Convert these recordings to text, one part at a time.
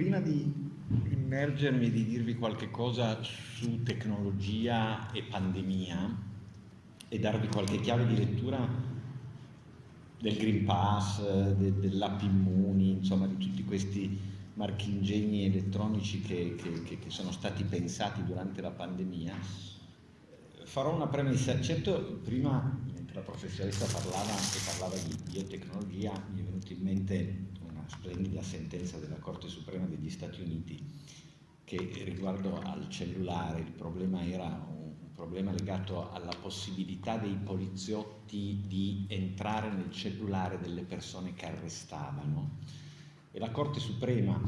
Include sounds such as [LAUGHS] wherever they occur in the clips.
prima di immergermi e di dirvi qualche cosa su tecnologia e pandemia e darvi qualche chiave di lettura del Green Pass, de, dell'app Immuni, insomma di tutti questi marchingegni elettronici che, che, che, che, sono stati pensati durante la pandemia, farò una premessa. Certo, prima, mentre la professoressa parlava e parlava di biotecnologia, mi è venuta in mente splendida sentenza della Corte Suprema degli Stati Uniti che riguardo al cellulare, il problema era un problema legato alla possibilità dei poliziotti di entrare nel cellulare delle persone che arrestavano. E la Corte Suprema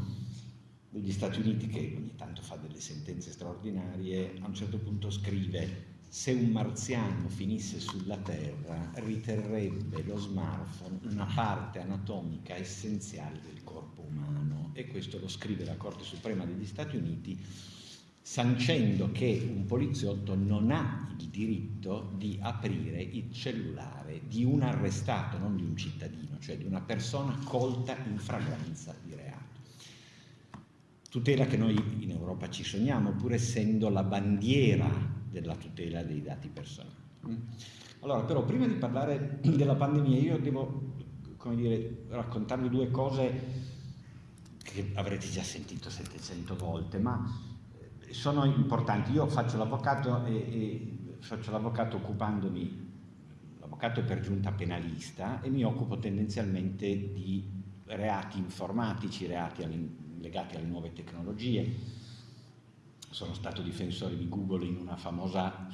degli Stati Uniti, che ogni tanto fa delle sentenze straordinarie, a un certo punto scrive se un marziano finisse sulla Terra riterrebbe lo smartphone una parte anatomica essenziale del corpo umano e questo lo scrive la Corte Suprema degli Stati Uniti sancendo che un poliziotto non ha il diritto di aprire il cellulare di un arrestato, non di un cittadino, cioè di una persona colta in fragranza di reato. Tutela che noi in Europa ci sogniamo, pur essendo la bandiera della tutela dei dati personali. Allora, però, prima di parlare della pandemia, io devo, come dire, raccontarvi due cose che avrete già sentito 700 volte, ma sono importanti. Io faccio l'avvocato e, e faccio l'avvocato occupandomi, l'avvocato è per giunta penalista e mi occupo tendenzialmente di reati informatici, reati legati alle nuove tecnologie. Sono stato difensore di Google in una famosa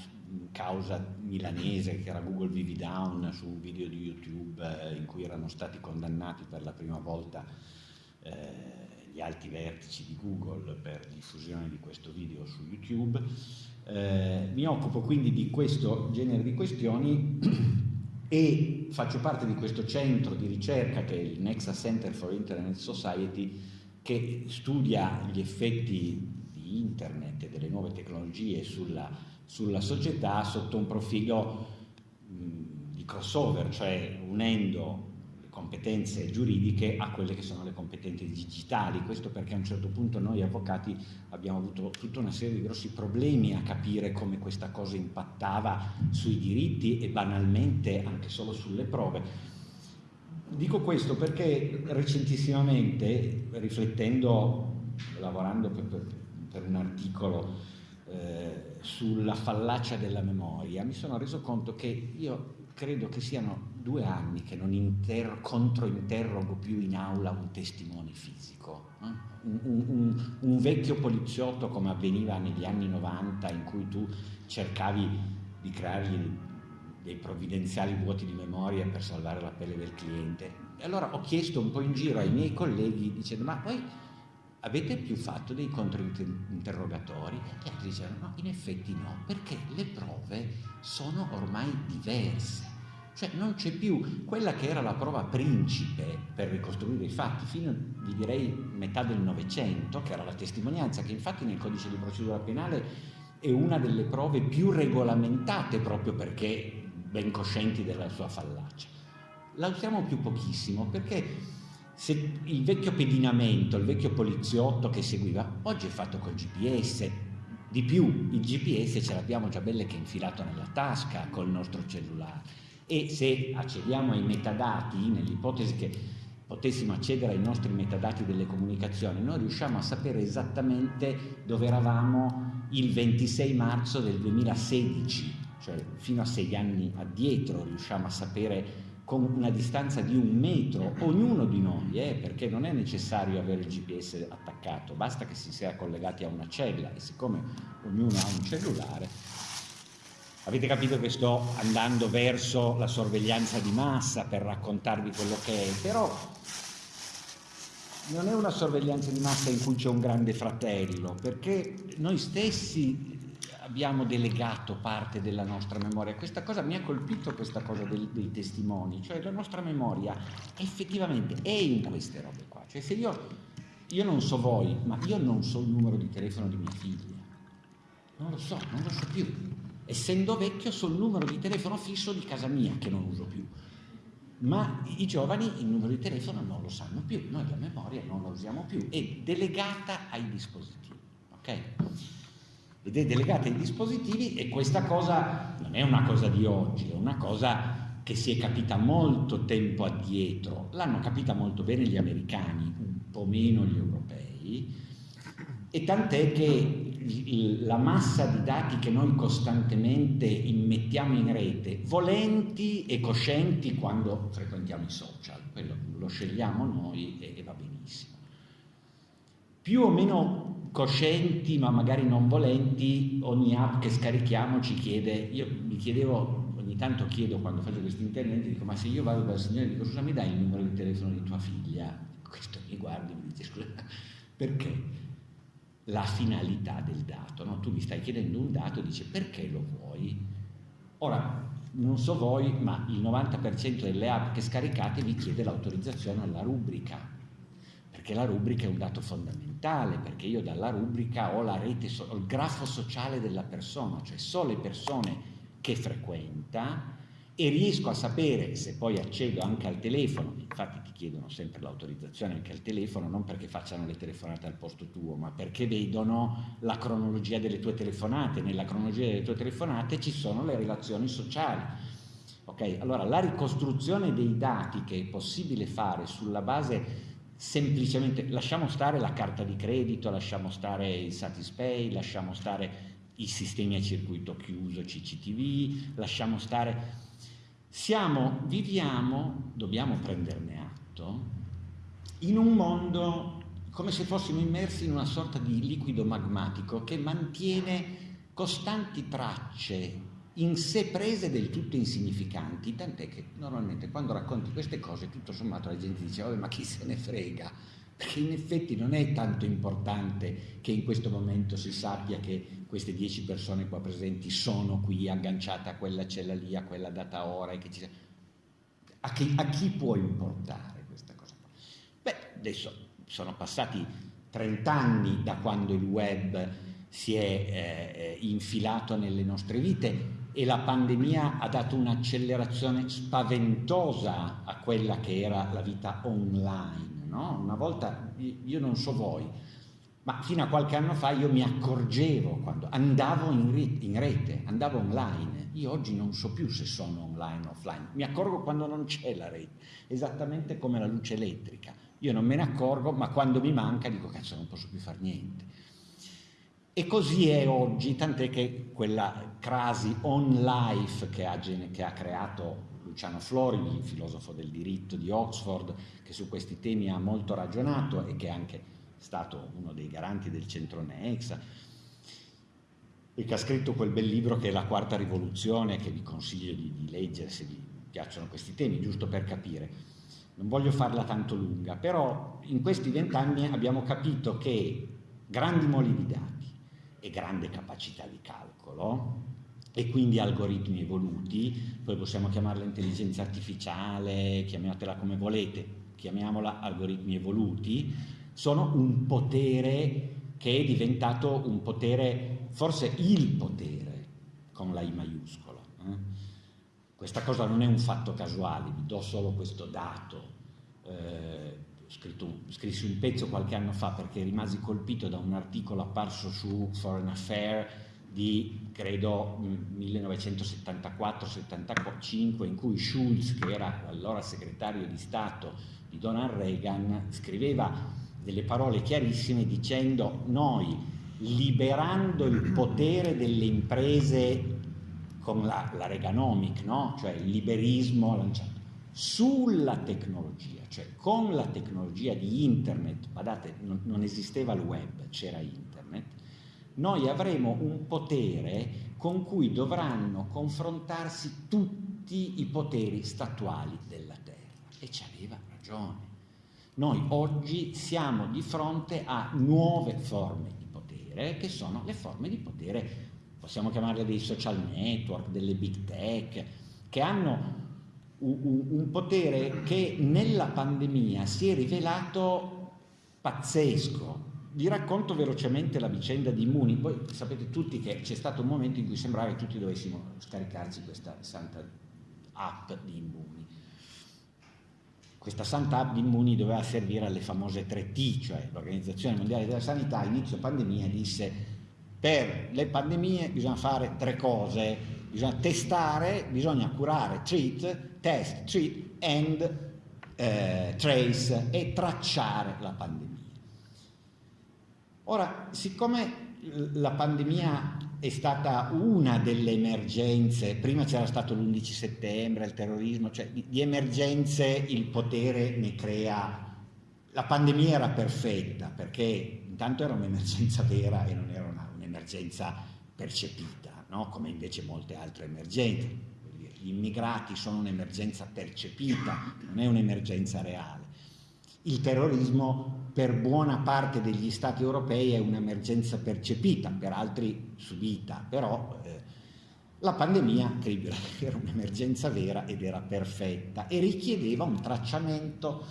causa milanese che era Google Vivi Down su un video di YouTube eh, in cui erano stati condannati per la prima volta eh, gli alti vertici di Google per diffusione di questo video su YouTube. Eh, mi occupo quindi di questo genere di questioni [CLEARS THROAT] e faccio parte di questo centro di ricerca che è il Nexa Center for Internet Society che studia gli effetti internet e delle nuove tecnologie sulla, sulla società sotto un profilo mh, di crossover, cioè unendo competenze giuridiche a quelle che sono le competenze digitali. Questo perché a un certo punto noi avvocati abbiamo avuto tutta una serie di grossi problemi a capire come questa cosa impattava sui diritti e banalmente anche solo sulle prove. Dico questo perché recentissimamente, riflettendo, lavorando per, per, per un articolo eh, sulla fallacia della memoria, mi sono reso conto che io credo che siano due anni che non inter- controinterrogo più in aula un testimone fisico. Eh? Un, un, un, vecchio poliziotto come avveniva negli anni 90 in cui tu cercavi di creargli dei provvidenziali vuoti di memoria per salvare la pelle del cliente. E allora ho chiesto un po' in giro ai miei colleghi dicendo ma poi avete più fatto dei controinterrogatori? E altri dicevano no, in effetti no, perché le prove sono ormai diverse. Cioè non c'è più quella che era la prova principe per ricostruire i fatti fino, vi direi, metà del Novecento, che era la testimonianza, che infatti nel codice di procedura penale è una delle prove più regolamentate proprio perché ben coscienti della sua fallacia. La usiamo più pochissimo perché se il vecchio pedinamento, il vecchio poliziotto che seguiva, oggi è fatto col GPS, di più il GPS ce l'abbiamo già belle che è infilato nella tasca col nostro cellulare. E se accediamo ai metadati, nell'ipotesi che potessimo accedere ai nostri metadati delle comunicazioni, noi riusciamo a sapere esattamente dove eravamo il 26 marzo del 2016, cioè fino a sei anni addietro riusciamo a sapere con una distanza di un metro, ognuno di noi, eh, perché non è necessario avere il GPS attaccato, basta che si sia collegati a una cella e siccome ognuno ha un cellulare, avete capito che sto andando verso la sorveglianza di massa per raccontarvi quello che è, però non è una sorveglianza di massa in cui c'è un grande fratello, perché noi stessi abbiamo delegato parte della nostra memoria. Questa cosa mi ha colpito, questa cosa dei, dei testimoni, cioè la nostra memoria effettivamente è in queste robe qua. Cioè se io io non so voi, ma io non so il numero di telefono di mia figlia. Non lo so, non lo so più. Essendo vecchio so il numero di telefono fisso di casa mia, che non uso più. Ma i giovani il numero di telefono non lo sanno più, noi la memoria non la usiamo più, è delegata ai dispositivi. ok? Ed è delegata ai dispositivi e questa cosa non è una cosa di oggi, è una cosa che si è capita molto tempo addietro. L'hanno capita molto bene gli americani, un po' meno gli europei, e tant'è che la massa di dati che noi costantemente immettiamo in rete, volenti e coscienti quando frequentiamo i social, quello lo scegliamo noi e, e va benissimo. Più o meno coscienti, ma magari non volenti, ogni app che scarichiamo ci chiede, io mi chiedevo, ogni tanto chiedo quando faccio questi interventi, dico ma se io vado dal signore e dico scusa mi dai il numero di telefono di tua figlia? Questo mi guardi e mi dice scusa, perché? la finalità del dato. No? Tu mi stai chiedendo un dato e dici perché lo vuoi? Ora, non so voi, ma il 90% delle app che scaricate vi chiede l'autorizzazione alla rubrica, perché la rubrica è un dato fondamentale, perché io dalla rubrica ho la rete, ho il grafo sociale della persona, cioè so le persone che frequenta, e riesco a sapere se poi accedo anche al telefono, infatti ti chiedono sempre l'autorizzazione anche al telefono, non perché facciano le telefonate al posto tuo, ma perché vedono la cronologia delle tue telefonate, nella cronologia delle tue telefonate ci sono le relazioni sociali. Ok, allora la ricostruzione dei dati che è possibile fare sulla base semplicemente, lasciamo stare la carta di credito, lasciamo stare il Satispay, lasciamo stare i sistemi a circuito chiuso CCTV, lasciamo stare siamo, viviamo, dobbiamo prenderne atto, in un mondo come se fossimo immersi in una sorta di liquido magmatico che mantiene costanti tracce in sé prese del tutto insignificanti, tant'è che normalmente quando racconti queste cose tutto sommato la gente dice oh, ma chi se ne frega, perché in effetti non è tanto importante che in questo momento si sappia che queste dieci persone qua presenti sono qui agganciate a quella cella lì, a quella data ora, e che ci... a, chi, a chi può importare questa cosa? Beh, adesso sono passati 30 anni da quando il web si è eh, infilato nelle nostre vite e la pandemia ha dato un'accelerazione spaventosa a quella che era la vita online no? Una volta, io non so voi, ma fino a qualche anno fa io mi accorgevo quando andavo in rete andavo online. Io oggi non so più se sono online o offline, mi accorgo quando non c'è la rete, esattamente come la luce elettrica. Io non me ne accorgo, ma quando mi manca dico cazzo non posso più fare niente. E così è oggi, tant'è che quella crasi on life che ha, che ha creato Luciano Floridi, il filosofo del diritto di Oxford, che su questi temi ha molto ragionato e che è anche stato uno dei garanti del centro Nexa, e che ha scritto quel bel libro che è La quarta rivoluzione, che vi consiglio di, di leggere se vi piacciono questi temi, giusto per capire. Non voglio farla tanto lunga, però in questi vent'anni abbiamo capito che grandi moli di dati e grande capacità di calcolo e quindi algoritmi evoluti, poi possiamo chiamarla intelligenza artificiale, chiamatela come volete, chiamiamola algoritmi evoluti, sono un potere che è diventato un potere, forse il potere, con la I maiuscola. Eh? Questa cosa non è un fatto casuale, vi do solo questo dato. Eh, scritto, scrissi un pezzo qualche anno fa perché rimasi colpito da un articolo apparso su Foreign Affairs di credo 1974-75 in cui Schulz, che era allora segretario di Stato di Donald Reagan, scriveva delle parole chiarissime dicendo noi liberando il potere delle imprese con la, la Reaganomic, no? cioè il liberismo lanciato sulla tecnologia, cioè con la tecnologia di internet, guardate non, non esisteva il web, c'era internet, noi avremo un potere con cui dovranno confrontarsi tutti i poteri statuali della Terra. E ci aveva ragione. Noi oggi siamo di fronte a nuove forme di potere, che sono le forme di potere, possiamo chiamarle dei social network, delle big tech, che hanno un potere che nella pandemia si è rivelato pazzesco. Vi racconto velocemente la vicenda di Immuni, voi sapete tutti che c'è stato un momento in cui sembrava che tutti dovessimo scaricarci questa santa app di Immuni. Questa santa app di Immuni doveva servire alle famose 3T, cioè l'Organizzazione Mondiale della Sanità a inizio pandemia disse per le pandemie bisogna fare tre cose, bisogna testare, bisogna curare, treat, test, treat and eh, trace e tracciare la pandemia. Ora, siccome la pandemia è stata una delle emergenze, prima c'era stato l'11 settembre, il terrorismo, cioè di, emergenze il potere ne crea la pandemia era perfetta perché intanto era un'emergenza vera e non era un'emergenza percepita, no? come invece molte altre emergenze. Gli immigrati sono un'emergenza percepita, non è un'emergenza reale. Il terrorismo per buona parte degli stati europei è un'emergenza percepita, per altri subita, però eh, la pandemia era un'emergenza vera ed era perfetta e richiedeva un tracciamento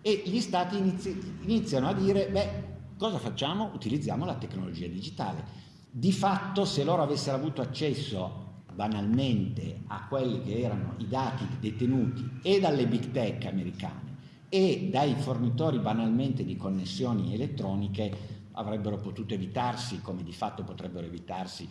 e gli stati inizi iniziano a dire, beh, cosa facciamo? Utilizziamo la tecnologia digitale. Di fatto, se loro avessero avuto accesso banalmente a quelli che erano i dati detenuti e dalle big tech americane e dai fornitori banalmente di connessioni elettroniche avrebbero potuto evitarsi, come di fatto potrebbero evitarsi.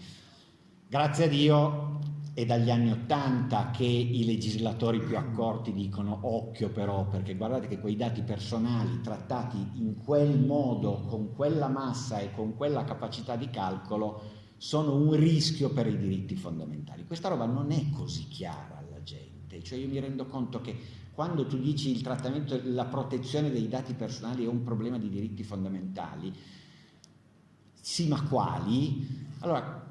Grazie a Dio è dagli anni Ottanta che i legislatori più accorti dicono occhio però, perché guardate che quei dati personali trattati in quel modo, con quella massa e con quella capacità di calcolo, sono un rischio per i diritti fondamentali. Questa roba non è così chiara alla gente, cioè io mi rendo conto che quando tu dici il trattamento, la protezione dei dati personali è un problema di diritti fondamentali, sì ma quali? Allora,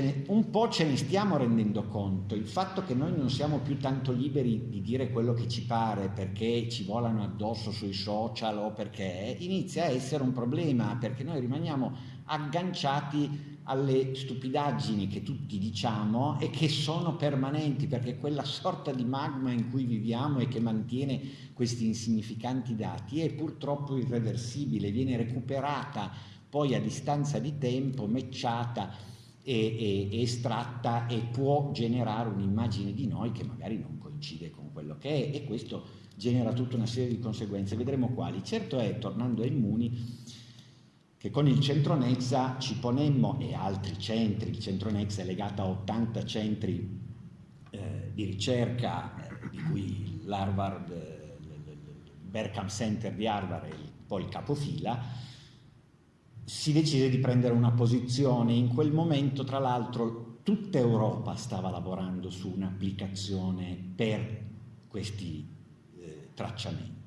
ne, un po' ce ne stiamo rendendo conto, il fatto che noi non siamo più tanto liberi di dire quello che ci pare perché ci volano addosso sui social o perché inizia a essere un problema, perché noi rimaniamo agganciati alle stupidaggini che tutti diciamo e che sono permanenti perché quella sorta di magma in cui viviamo e che mantiene questi insignificanti dati è purtroppo irreversibile, viene recuperata poi a distanza di tempo, mecciata e, e, estratta e può generare un'immagine di noi che magari non coincide con quello che è e questo genera tutta una serie di conseguenze, vedremo quali. Certo è, tornando ai Immuni, che con il centro Nexa ci ponemmo, e altri centri, il centro Nexa è legato a 80 centri eh, di ricerca, eh, di cui l'Harvard, eh, il Berkham Center di Harvard è poi il capofila, si decise di prendere una posizione. In quel momento, tra l'altro, tutta Europa stava lavorando su un'applicazione per questi eh, tracciamenti.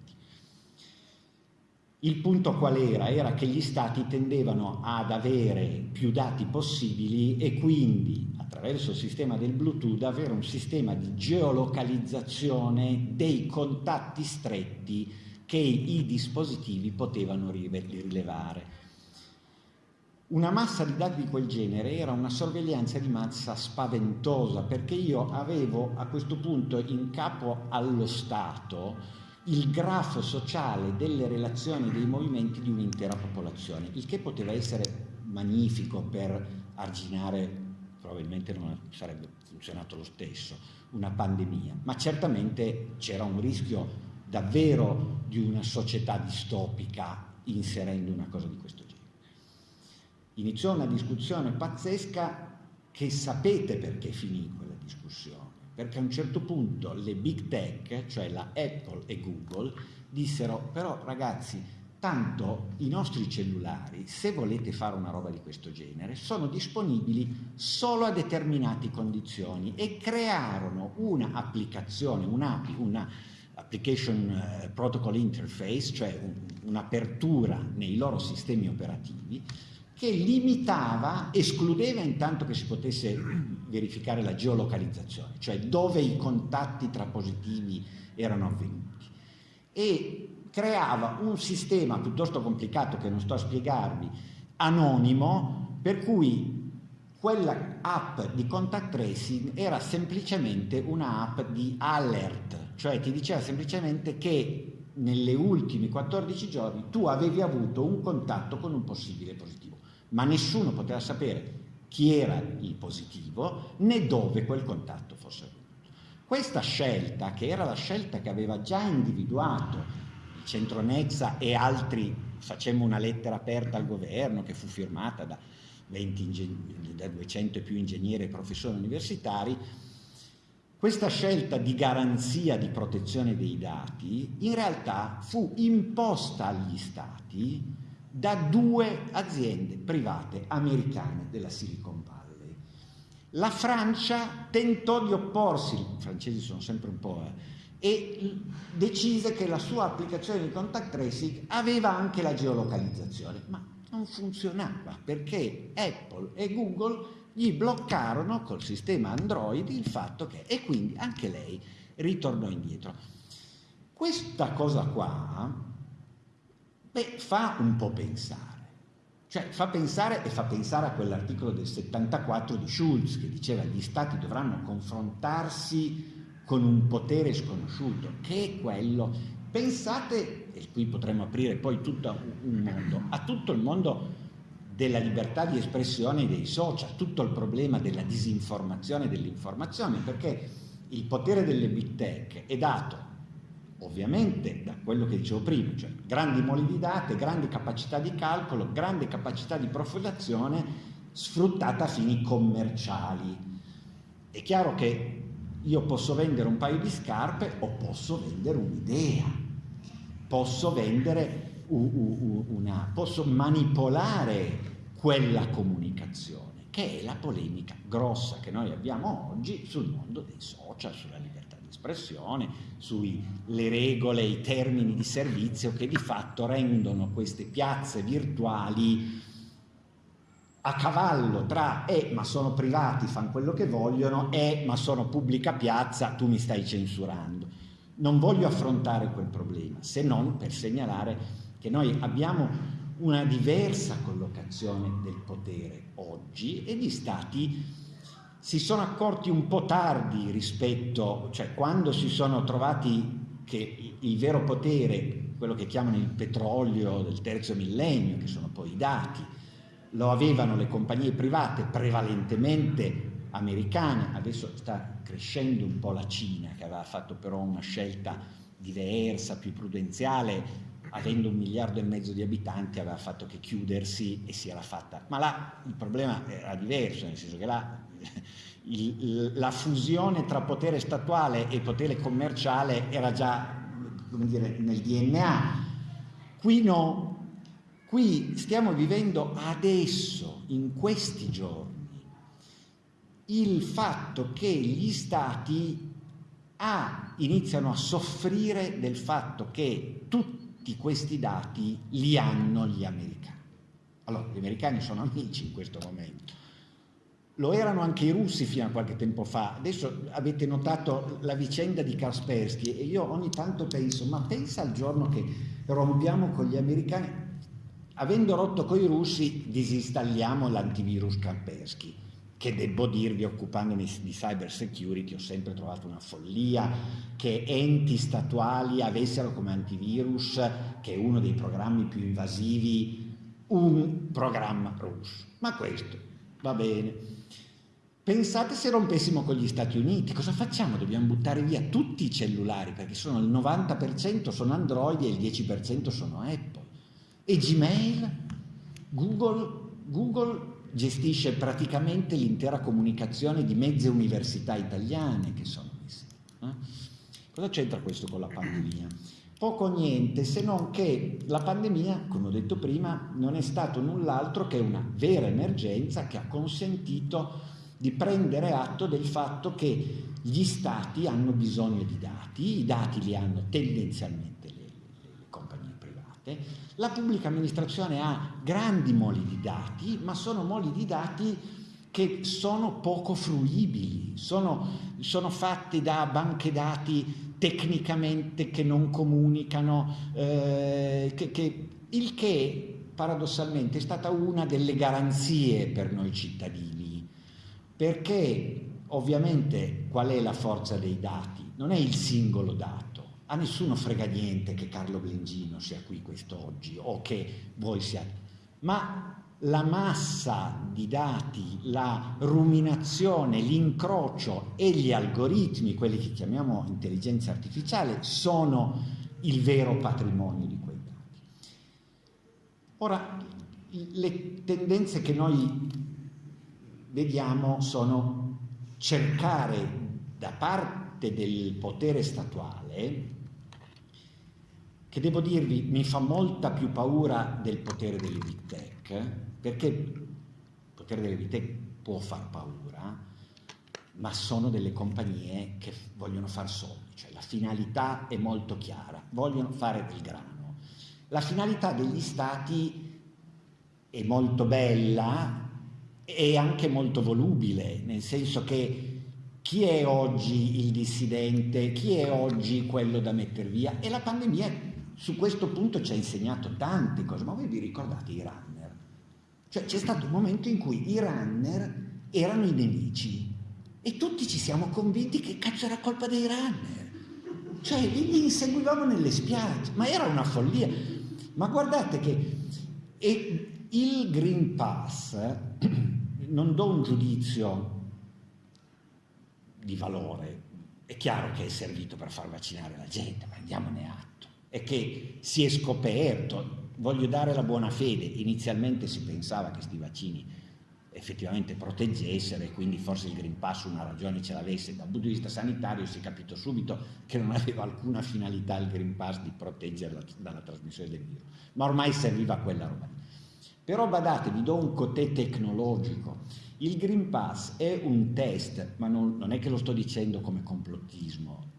Il punto qual era? Era che gli stati tendevano ad avere più dati possibili e quindi attraverso il sistema del Bluetooth avere un sistema di geolocalizzazione dei contatti stretti che i dispositivi potevano rilevare. Una massa di dati di quel genere era una sorveglianza di massa spaventosa perché io avevo a questo punto in capo allo Stato il grafo sociale delle relazioni dei movimenti di un'intera popolazione, il che poteva essere magnifico per arginare, probabilmente non sarebbe funzionato lo stesso, una pandemia, ma certamente c'era un rischio davvero di una società distopica inserendo una cosa di questo. Iniziò una discussione pazzesca che sapete perché finì quella discussione. Perché a un certo punto le big tech, cioè la Apple e Google, dissero però ragazzi, tanto i nostri cellulari, se volete fare una roba di questo genere, sono disponibili solo a determinate condizioni e crearono un'applicazione, un'API, una Application eh, Protocol Interface, cioè un'apertura nei loro sistemi operativi, che limitava, escludeva intanto che si potesse verificare la geolocalizzazione, cioè dove i contatti tra positivi erano avvenuti. E creava un sistema piuttosto complicato che non sto a spiegarvi, anonimo, per cui quella app di contact tracing era semplicemente una app di alert, cioè ti diceva semplicemente che nelle ultime 14 giorni tu avevi avuto un contatto con un possibile positivo, ma nessuno poteva sapere chi era il positivo né dove quel contatto fosse avvenuto. Questa scelta, che era la scelta che aveva già individuato il Centronezza e altri, facemmo una lettera aperta al governo che fu firmata da, 20 da 200 e più ingegneri e professori universitari, questa scelta di garanzia di protezione dei dati in realtà fu imposta agli stati da due aziende private americane della Silicon Valley. La Francia tentò di opporsi, i francesi sono sempre un po', eh, e decise che la sua applicazione di contact tracing aveva anche la geolocalizzazione, ma non funzionava perché Apple e Google gli bloccarono col sistema Android il fatto che, e quindi anche lei ritornò indietro. Questa cosa qua beh, fa un po' pensare, cioè fa pensare e fa pensare a quell'articolo del 74 di Schulz che diceva che gli stati dovranno confrontarsi con un potere sconosciuto, che è quello, pensate, e qui potremmo aprire poi tutto un mondo, a tutto il mondo della libertà di espressione dei social, tutto il problema della disinformazione e dell'informazione, perché il potere delle big tech è dato ovviamente da quello che dicevo prima, cioè grandi moli di date, grandi capacità di calcolo, grande capacità di profilazione sfruttata a fini commerciali. È chiaro che io posso vendere un paio di scarpe o posso vendere un'idea, posso vendere una, posso manipolare quella comunicazione, che è la polemica grossa che noi abbiamo oggi sul mondo dei social, sulla libertà espressione, sulle regole, i termini di servizio che di fatto rendono queste piazze virtuali a cavallo tra e ma sono privati, fanno quello che vogliono e ma sono pubblica piazza, tu mi stai censurando. Non voglio affrontare quel problema, se non per segnalare che noi abbiamo una diversa collocazione del potere oggi e gli stati si sono accorti un po' tardi rispetto, cioè quando si sono trovati che il vero potere, quello che chiamano il petrolio del terzo millennio, che sono poi i dati, lo avevano le compagnie private prevalentemente americane, adesso sta crescendo un po' la Cina che aveva fatto però una scelta diversa, più prudenziale, avendo un miliardo e mezzo di abitanti aveva fatto che chiudersi e si era fatta. Ma là il problema era diverso, nel senso che là la fusione tra potere statuale e potere commerciale era già dire, nel DNA. Qui no, qui stiamo vivendo adesso, in questi giorni, il fatto che gli stati a, iniziano a soffrire del fatto che tutti questi dati li hanno gli americani. Allora, gli americani sono amici in questo momento. Lo erano anche i russi fino a qualche tempo fa. Adesso avete notato la vicenda di Kaspersky e io ogni tanto penso, ma pensa al giorno che rompiamo con gli americani, avendo rotto con i russi disinstalliamo l'antivirus Kaspersky che devo dirvi occupandomi di cyber security ho sempre trovato una follia che enti statuali avessero come antivirus, che è uno dei programmi più invasivi, un programma russo. Ma questo va bene. Pensate se rompessimo con gli Stati Uniti, cosa facciamo? Dobbiamo buttare via tutti i cellulari perché sono il 90% sono Android e il 10% sono Apple. E Gmail, Google, Google gestisce praticamente l'intera comunicazione di mezze università italiane che sono messe. Eh? Cosa c'entra questo con la pandemia? Poco o niente, se non che la pandemia, come ho detto prima, non è stato null'altro che una vera emergenza che ha consentito di prendere atto del fatto che gli stati hanno bisogno di dati, i dati li hanno tendenzialmente le, le compagnie private, la pubblica amministrazione ha grandi moli di dati, ma sono moli di dati che sono poco fruibili, sono, sono fatti da banche dati tecnicamente che non comunicano, eh, che, che, il che paradossalmente è stata una delle garanzie per noi cittadini, perché ovviamente qual è la forza dei dati? Non è il singolo dato, a nessuno frega niente che Carlo Blengino sia qui quest'oggi o che voi siate, ma la massa di dati, la ruminazione, l'incrocio e gli algoritmi, quelli che chiamiamo intelligenza artificiale, sono il vero patrimonio di quei dati. Ora, le tendenze che noi vediamo sono cercare da parte del potere statuale che devo dirvi mi fa molta più paura del potere delle tech, perché il potere delle tech può far paura, ma sono delle compagnie che vogliono far soldi, cioè la finalità è molto chiara, vogliono fare del grano. La finalità degli stati è molto bella e anche molto volubile, nel senso che chi è oggi il dissidente, chi è oggi quello da mettere via e la pandemia su questo punto ci ha insegnato tante cose, ma voi vi ricordate i runner? Cioè c'è stato un momento in cui i runner erano i nemici e tutti ci siamo convinti che cazzo era colpa dei runner. Cioè li inseguivamo nelle spiagge, ma era una follia. Ma guardate che il Green Pass, non do un giudizio di valore, è chiaro che è servito per far vaccinare la gente, ma andiamone atto. È che si è scoperto, voglio dare la buona fede, inizialmente si pensava che questi vaccini effettivamente proteggessero e quindi forse il Green Pass una ragione ce l'avesse, dal punto di vista sanitario si è capito subito che non aveva alcuna finalità il Green Pass di proteggerla dalla trasmissione del virus, ma ormai serviva quella roba. Però badate, vi do un cotè tecnologico, il Green Pass è un test, ma non, non è che lo sto dicendo come complottismo,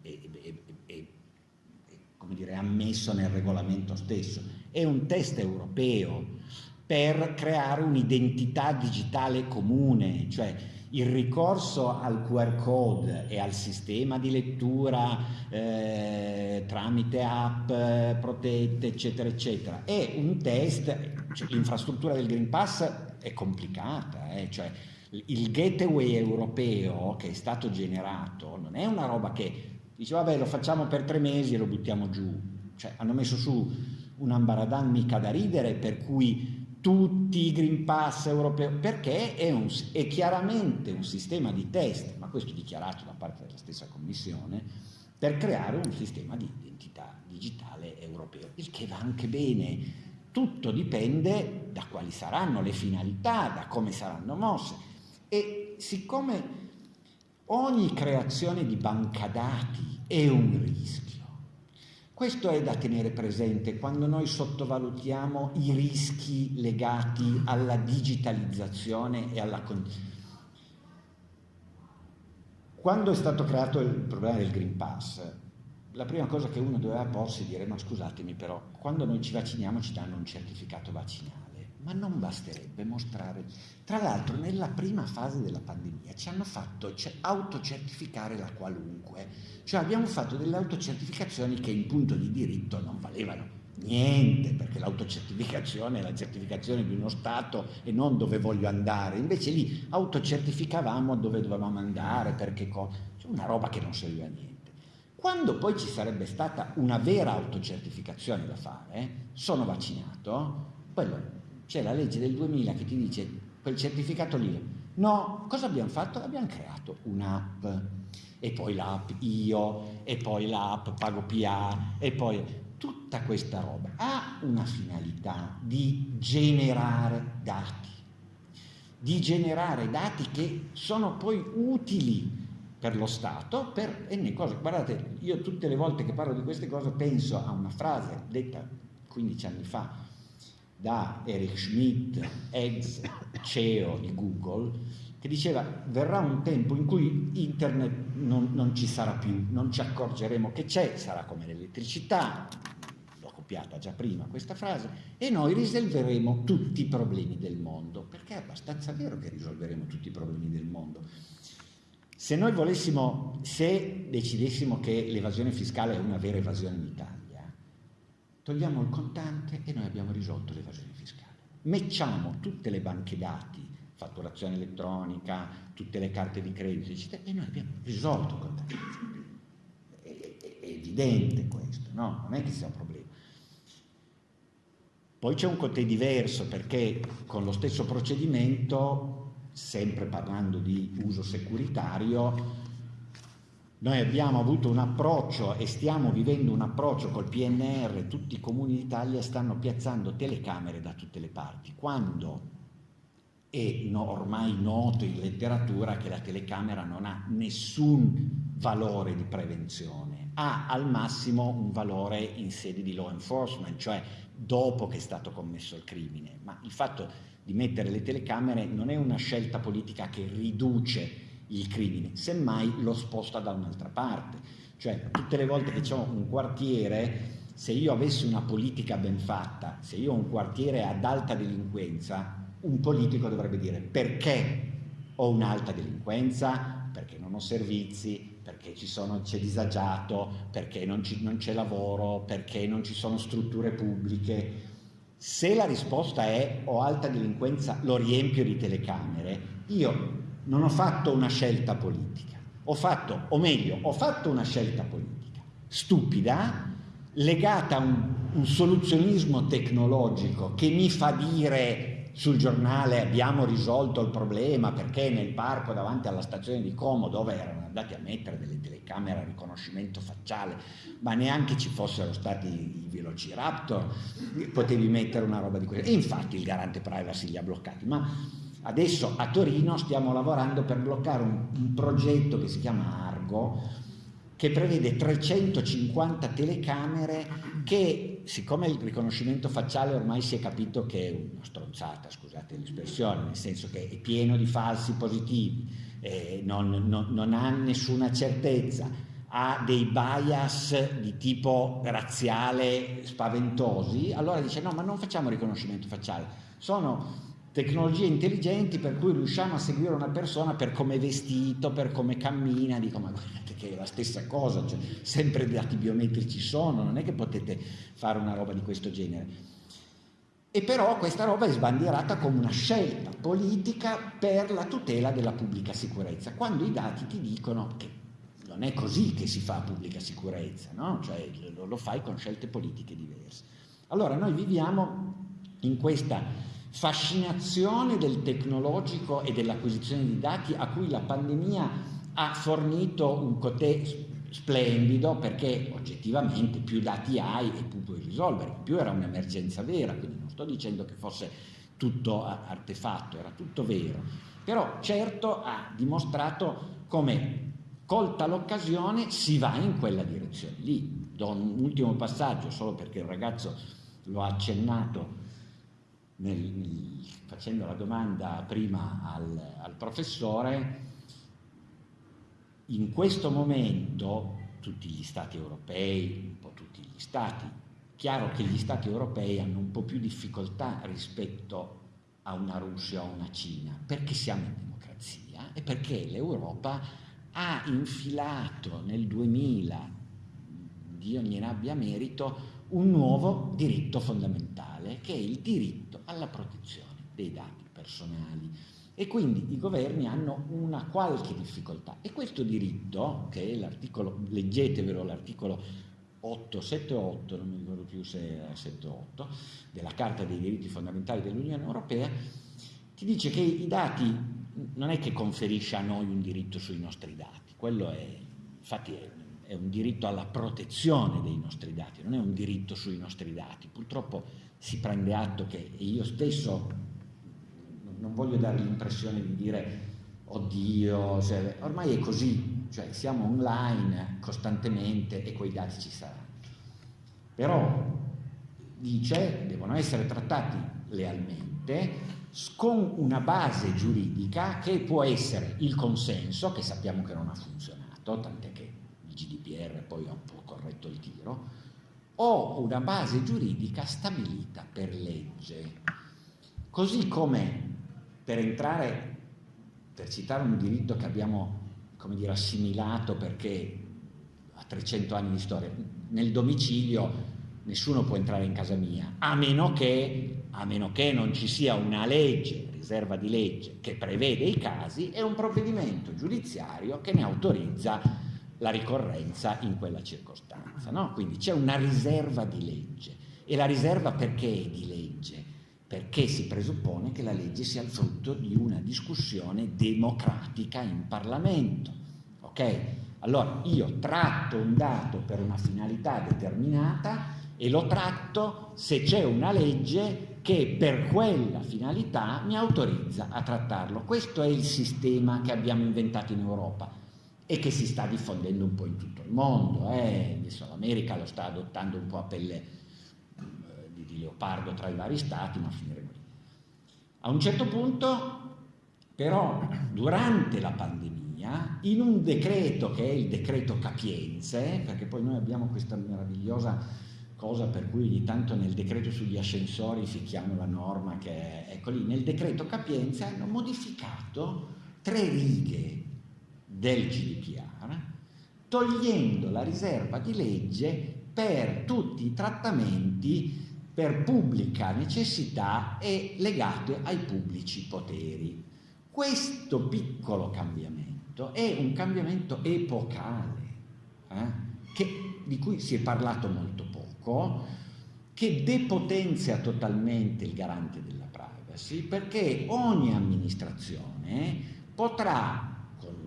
come dire, ammesso nel regolamento stesso, è un test europeo per creare un'identità digitale comune, cioè il ricorso al QR code e al sistema di lettura eh, tramite app protette, eccetera, eccetera, è un test, cioè, l'infrastruttura del Green Pass è complicata, eh, cioè il gateway europeo che è stato generato non è una roba che Dice, vabbè, lo facciamo per tre mesi e lo buttiamo giù. Cioè, hanno messo su un ambaradan mica da ridere, per cui tutti i Green Pass europei, perché è, un, è chiaramente un sistema di test, ma questo dichiarato da parte della stessa Commissione, per creare un sistema di identità digitale europeo, il che va anche bene. Tutto dipende da quali saranno le finalità, da come saranno mosse. E siccome Ogni creazione di banca dati è un rischio. Questo è da tenere presente quando noi sottovalutiamo i rischi legati alla digitalizzazione e alla quando è stato creato il problema del Green Pass, la prima cosa che uno doveva porsi è dire ma scusatemi però, quando noi ci vacciniamo ci danno un certificato vaccinale ma non basterebbe mostrare. Tra l'altro nella prima fase della pandemia ci hanno fatto autocertificare la qualunque, cioè abbiamo fatto delle autocertificazioni che in punto di diritto non valevano niente, perché l'autocertificazione è la certificazione di uno Stato e non dove voglio andare, invece lì autocertificavamo dove dovevamo andare, perché cosa, cioè una roba che non serviva a niente. Quando poi ci sarebbe stata una vera autocertificazione da fare, sono vaccinato, quello c'è la legge del 2000 che ti dice quel certificato lì. No, cosa abbiamo fatto? Abbiamo creato un'app e poi l'app io e poi l'app pago PA e poi tutta questa roba ha una finalità di generare dati, di generare dati che sono poi utili per lo Stato, per N cose. Guardate, io tutte le volte che parlo di queste cose penso a una frase detta 15 anni fa da Eric Schmidt, ex CEO di Google, che diceva verrà un tempo in cui internet non, non ci sarà più, non ci accorgeremo che c'è, sarà come l'elettricità, l'ho copiata già prima questa frase, e noi risolveremo tutti i problemi del mondo, perché è abbastanza vero che risolveremo tutti i problemi del mondo. Se noi volessimo, se decidessimo che l'evasione fiscale è una vera evasione in Italia, togliamo il contante e noi abbiamo risolto l'evasione fiscale. Mecciamo tutte le banche dati, fatturazione elettronica, tutte le carte di credito, eccetera, e noi abbiamo risolto il contante. È, è evidente questo, no? Non è che sia un problema. Poi c'è un côté diverso perché con lo stesso procedimento, sempre parlando di uso securitario, noi abbiamo avuto un approccio e stiamo vivendo un approccio col PNR, tutti i comuni d'Italia stanno piazzando telecamere da tutte le parti, quando è ormai noto in letteratura che la telecamera non ha nessun valore di prevenzione, ha al massimo un valore in sede di law enforcement, cioè dopo che è stato commesso il crimine, ma il fatto di mettere le telecamere non è una scelta politica che riduce il crimine, semmai lo sposta da un'altra parte. Cioè tutte le volte che c'è un quartiere, se io avessi una politica ben fatta, se io ho un quartiere ad alta delinquenza, un politico dovrebbe dire perché ho un'alta delinquenza, perché non ho servizi, perché c'è disagiato, perché non c'è lavoro, perché non ci sono strutture pubbliche. Se la risposta è ho alta delinquenza, lo riempio di telecamere, io non ho fatto una scelta politica, ho fatto, o meglio, ho fatto una scelta politica stupida, legata a un, un soluzionismo tecnologico che mi fa dire sul giornale abbiamo risolto il problema perché nel parco davanti alla stazione di Como dove erano andati a mettere delle telecamere a riconoscimento facciale ma neanche ci fossero stati i velociraptor potevi mettere una roba di questo e infatti il garante privacy li ha bloccati ma Adesso a Torino stiamo lavorando per bloccare un, un progetto che si chiama Argo, che prevede 350 telecamere che, siccome il riconoscimento facciale ormai si è capito che è una stronzata, scusate l'espressione, nel senso che è pieno di falsi positivi, eh, non, non, non ha nessuna certezza, ha dei bias di tipo razziale spaventosi, allora dice no, ma non facciamo riconoscimento facciale, sono tecnologie intelligenti per cui riusciamo a seguire una persona per come è vestito, per come cammina, dico ma guardate che è la stessa cosa, cioè, sempre dati biometrici sono, non è che potete fare una roba di questo genere. E però questa roba è sbandierata come una scelta politica per la tutela della pubblica sicurezza, quando i dati ti dicono che non è così che si fa pubblica sicurezza, no? cioè lo, lo fai con scelte politiche diverse. Allora noi viviamo in questa fascinazione del tecnologico e dell'acquisizione di dati a cui la pandemia ha fornito un cotè splendido perché oggettivamente più dati hai e più puoi risolvere, più era un'emergenza vera, quindi non sto dicendo che fosse tutto artefatto, era tutto vero, però certo ha dimostrato come colta l'occasione si va in quella direzione lì. Do un ultimo passaggio solo perché il ragazzo lo ha accennato nel, facendo la domanda prima al, al professore, in questo momento tutti gli stati europei, un po' tutti gli stati, chiaro che gli stati europei hanno un po' più difficoltà rispetto a una Russia o una Cina, perché siamo in democrazia e perché l'Europa ha infilato nel 2000, Dio gliene abbia merito, un nuovo diritto fondamentale, che è il diritto alla protezione dei dati personali. E quindi i governi hanno una qualche difficoltà. E questo diritto, che è l'articolo, leggetevelo l'articolo 878, non mi ricordo più se era 78, della Carta dei diritti fondamentali dell'Unione Europea, ti dice che i dati non è che conferisce a noi un diritto sui nostri dati, quello è, infatti è è un diritto alla protezione dei nostri dati, non è un diritto sui nostri dati. Purtroppo si prende atto che io stesso non voglio dare l'impressione di dire oddio, cioè, ormai è così, cioè siamo online costantemente e quei dati ci saranno. Però dice devono essere trattati lealmente con una base giuridica che può essere il consenso, che sappiamo che non ha funzionato, tant'è che GDPR poi ha un po' corretto il tiro, o una base giuridica stabilita per legge. Così come per entrare, per citare un diritto che abbiamo dire, assimilato perché ha 300 anni di storia, nel domicilio nessuno può entrare in casa mia, a meno che, a meno che non ci sia una legge, riserva di legge, che prevede i casi e un provvedimento giudiziario che ne autorizza la ricorrenza in quella circostanza. No? Quindi c'è una riserva di legge. E la riserva perché è di legge? Perché si presuppone che la legge sia il frutto di una discussione democratica in Parlamento. Ok? Allora io tratto un dato per una finalità determinata e lo tratto se c'è una legge che per quella finalità mi autorizza a trattarlo. Questo è il sistema che abbiamo inventato in Europa e che si sta diffondendo un po' in tutto il mondo. Eh? L'America lo sta adottando un po' a pelle eh, di, di leopardo tra i vari stati, ma finiremo lì. A un certo punto, però, durante la pandemia, in un decreto che è il decreto Capienze, perché poi noi abbiamo questa meravigliosa cosa per cui ogni tanto nel decreto sugli ascensori fichiamo la norma che ecco lì, nel decreto Capienze hanno modificato tre righe del GDPR, togliendo la riserva di legge per tutti i trattamenti per pubblica necessità e legate ai pubblici poteri. Questo piccolo cambiamento è un cambiamento epocale, eh, che, di cui si è parlato molto poco, che depotenzia totalmente il garante della privacy, perché ogni amministrazione potrà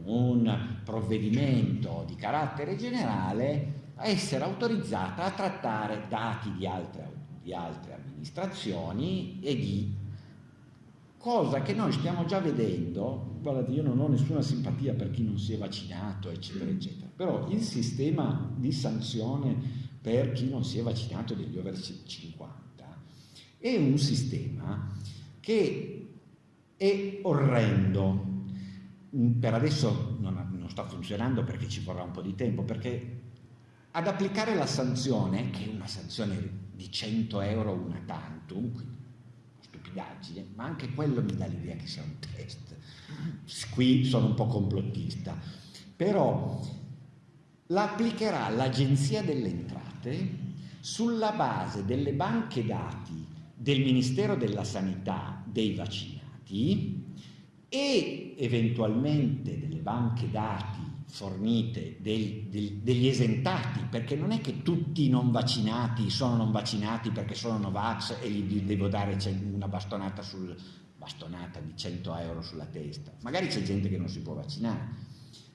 un provvedimento di carattere generale essere autorizzata a trattare dati di altre, di altre amministrazioni e di cosa che noi stiamo già vedendo, guardate io non ho nessuna simpatia per chi non si è vaccinato eccetera eccetera, però il sistema di sanzione per chi non si è vaccinato degli over 50 è un sistema che è orrendo per adesso non, non, sta funzionando perché ci vorrà un po' di tempo, perché ad applicare la sanzione, che è una sanzione di 100 euro una tantum, quindi stupidaggine, ma anche quello mi dà l'idea che sia un test. Qui sono un po' complottista, però l'applicherà l'Agenzia delle Entrate sulla base delle banche dati del Ministero della Sanità dei vaccinati e eventualmente delle banche dati fornite del, del, degli esentati, perché non è che tutti i non vaccinati sono non vaccinati perché sono Novax e gli devo dare una bastonata, sul, bastonata di 100 euro sulla testa. Magari c'è gente che non si può vaccinare.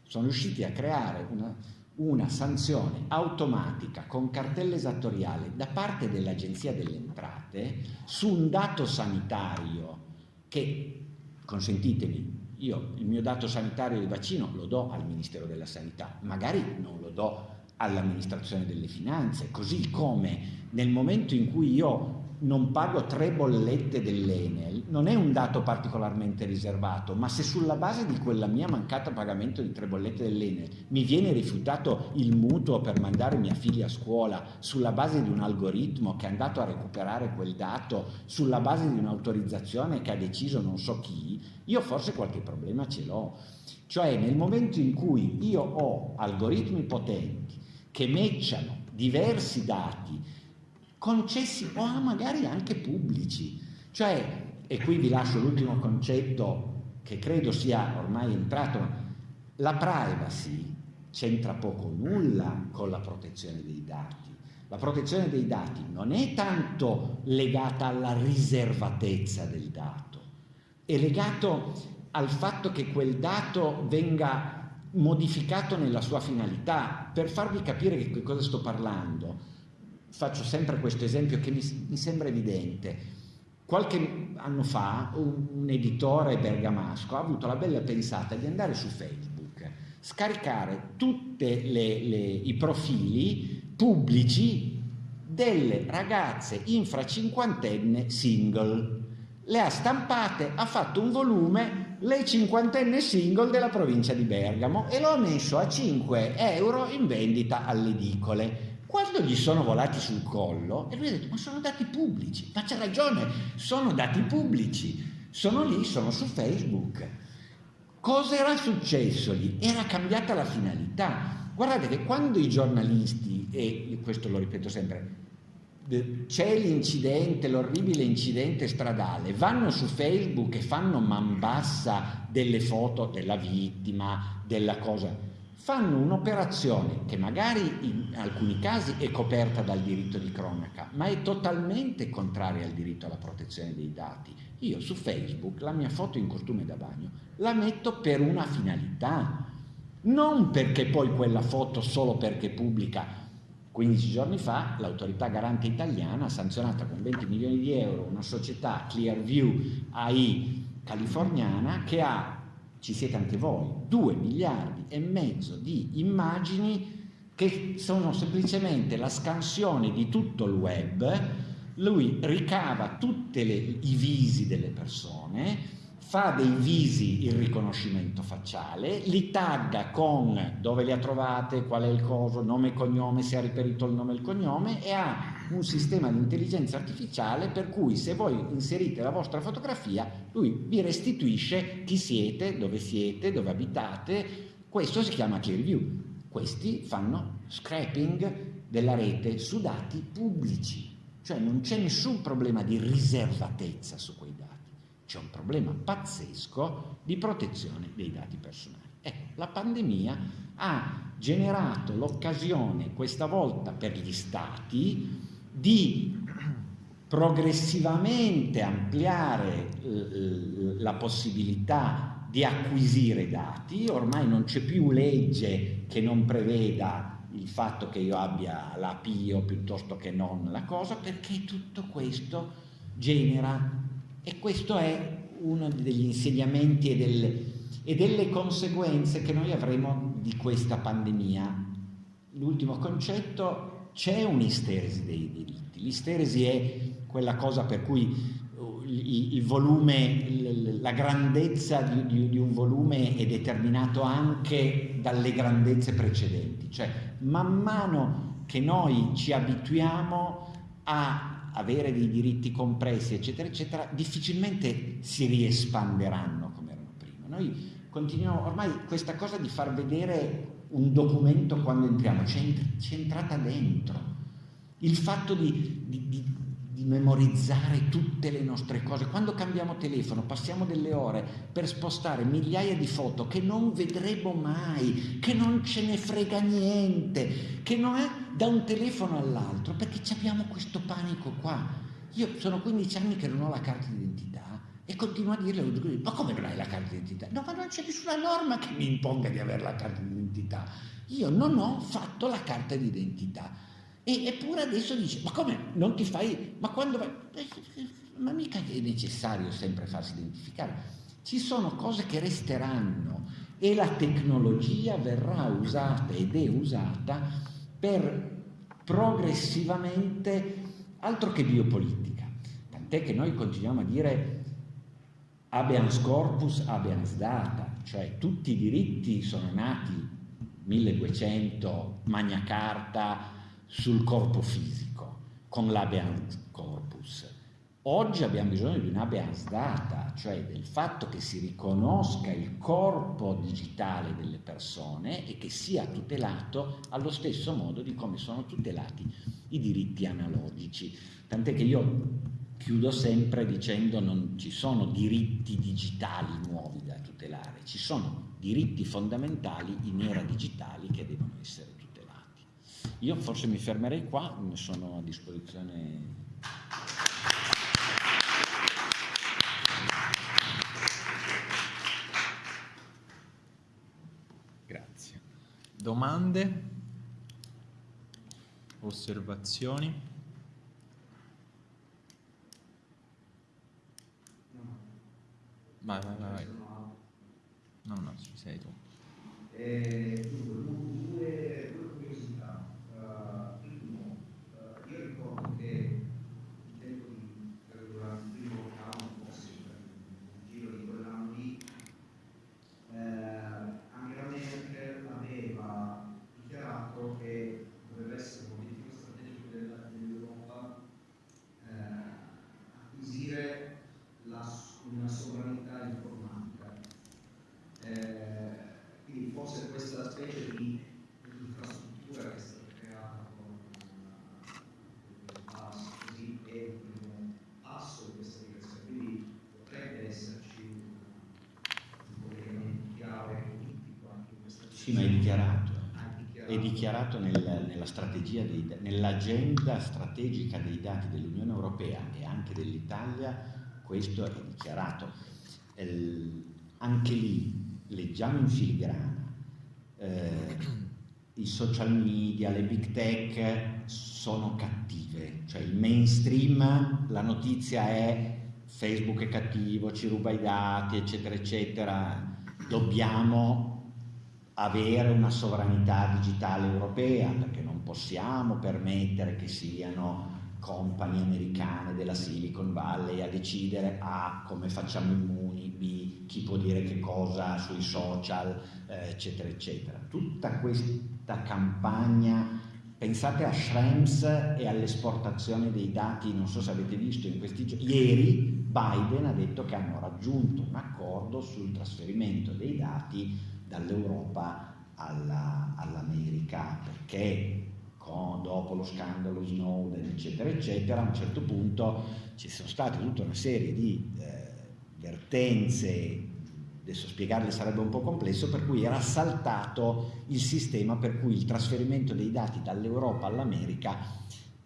Sono riusciti a creare una, una sanzione automatica con cartella esattoriale da parte dell'Agenzia delle Entrate su un dato sanitario che consentitemi, io il mio dato sanitario di vaccino lo do al Ministero della Sanità, magari non lo do all'amministrazione delle finanze, così come nel momento in cui io non pago tre bollette dell'Enel, non è un dato particolarmente riservato, ma se sulla base di quella mia mancata pagamento di tre bollette dell'Enel mi viene rifiutato il mutuo per mandare mia figlia a scuola sulla base di un algoritmo che è andato a recuperare quel dato, sulla base di un'autorizzazione che ha deciso non so chi, io forse qualche problema ce l'ho. Cioè nel momento in cui io ho algoritmi potenti che matchano diversi dati concessi o magari anche pubblici. Cioè, e qui vi lascio l'ultimo concetto che credo sia ormai entrato, la privacy c'entra poco o nulla con la protezione dei dati. La protezione dei dati non è tanto legata alla riservatezza del dato, è legato al fatto che quel dato venga modificato nella sua finalità. Per farvi capire che cosa sto parlando, faccio sempre questo esempio che mi, mi sembra evidente. Qualche anno fa un, editore bergamasco ha avuto la bella pensata di andare su Facebook, scaricare tutti i profili pubblici delle ragazze infracinquantenne single. Le ha stampate, ha fatto un volume, le cinquantenne single della provincia di Bergamo e lo ha messo a 5 euro in vendita alle edicole quando gli sono volati sul collo, e lui ha detto, ma sono dati pubblici, ma c'ha ragione, sono dati pubblici, sono lì, sono su Facebook. Cosa era successo lì? Era cambiata la finalità. Guardate che quando i giornalisti, e questo lo ripeto sempre, c'è l'incidente, l'orribile incidente stradale, vanno su Facebook e fanno man bassa delle foto della vittima, della cosa fanno un'operazione che magari in alcuni casi è coperta dal diritto di cronaca, ma è totalmente contraria al diritto alla protezione dei dati. Io su Facebook la mia foto in costume da bagno la metto per una finalità, non perché poi quella foto solo perché pubblica 15 giorni fa l'autorità garante italiana ha sanzionato con 20 milioni di euro una società Clearview AI californiana che ha, ci siete anche voi, 2 miliardi e mezzo di immagini che sono semplicemente la scansione di tutto il web, lui ricava tutti i visi delle persone, fa dei visi il riconoscimento facciale, li tagga con dove li ha trovate, qual è il coso, nome e cognome, se ha riperito il nome e il cognome e ha un sistema di intelligenza artificiale per cui se voi inserite la vostra fotografia lui vi restituisce chi siete, dove siete, dove abitate, questo si chiama clear view. Questi fanno scrapping della rete su dati pubblici, cioè non c'è nessun problema di riservatezza su quei dati c'è un problema pazzesco di protezione dei dati personali. Ecco, la pandemia ha generato l'occasione, questa volta per gli stati, di progressivamente ampliare eh, la possibilità di acquisire dati, ormai non c'è più legge che non preveda il fatto che io abbia la PIO piuttosto che non la cosa, perché tutto questo genera e questo è uno degli insegnamenti e delle, e delle conseguenze che noi avremo di questa pandemia. L'ultimo concetto, c'è un'isteresi dei diritti. L'isteresi è quella cosa per cui uh, il, volume, la grandezza di, un volume è determinato anche dalle grandezze precedenti, cioè man mano che noi ci abituiamo a avere dei diritti compressi, eccetera, eccetera, difficilmente si riespanderanno come erano prima. Noi continuiamo, ormai questa cosa di far vedere un documento quando entriamo, c'è entrata dentro. Il fatto di, di, di di memorizzare tutte le nostre cose. Quando cambiamo telefono passiamo delle ore per spostare migliaia di foto che non vedremo mai, che non ce ne frega niente, che non è da un telefono all'altro, perché abbiamo questo panico qua. Io sono 15 anni che non ho la carta d'identità e continuo a dirle, ma come non hai la carta d'identità? No, ma non c'è nessuna norma che mi imponga di avere la carta d'identità. Io non ho fatto la carta d'identità e, eppure adesso dice, ma come non ti fai, ma quando vai, ma mica è necessario sempre farsi identificare. Ci sono cose che resteranno e la tecnologia verrà usata ed è usata per progressivamente, altro che biopolitica, tant'è che noi continuiamo a dire habeas corpus, habeas data, cioè tutti i diritti sono nati 1200, Magna Carta, sul corpo fisico con l'habeas corpus. Oggi abbiamo bisogno di un'habeas data, cioè del fatto che si riconosca il corpo digitale delle persone e che sia tutelato allo stesso modo di come sono tutelati i diritti analogici. Tant'è che io chiudo sempre dicendo non ci sono diritti digitali nuovi da tutelare, ci sono diritti fondamentali in era digitali che devono essere tutelati. Io forse mi fermerei qua, ne sono a disposizione. Grazie. Domande? Osservazioni? Vai, vai, vai. No, no, ci sei tu. Eh, due, due questa specie di Sì, ma è dichiarato. Ha dichiarato. È dichiarato nel- nella strategia dei da- nell'agenda strategica dei dati dell'Unione Europea e anche dell'Italia, questo è dichiarato. El- anche lì leggiamo in filigrana. eh, I social media, le big tech sono cattive, cioè il mainstream, la notizia è Facebook è cattivo, ci ruba i dati, eccetera, eccetera. Dobbiamo avere una sovranità digitale europea perché non possiamo permettere che siano compagnie americane della Silicon Valley a decidere A come facciamo immuni, B chi può dire che cosa sui social, eh, eccetera, eccetera. Tutta questa campagna, pensate a Schrems e all'esportazione dei dati, non so se avete visto in questi giorni, ieri Biden ha detto che hanno raggiunto un accordo sul trasferimento dei dati dall'Europa alla- all'America perché con- dopo lo scandalo Snowden eccetera eccetera a un certo punto ci sono state tutta una serie di eh, vertenze adesso spiegarle sarebbe un po' complesso per cui era saltato il sistema per cui il trasferimento dei dati dall'Europa all'America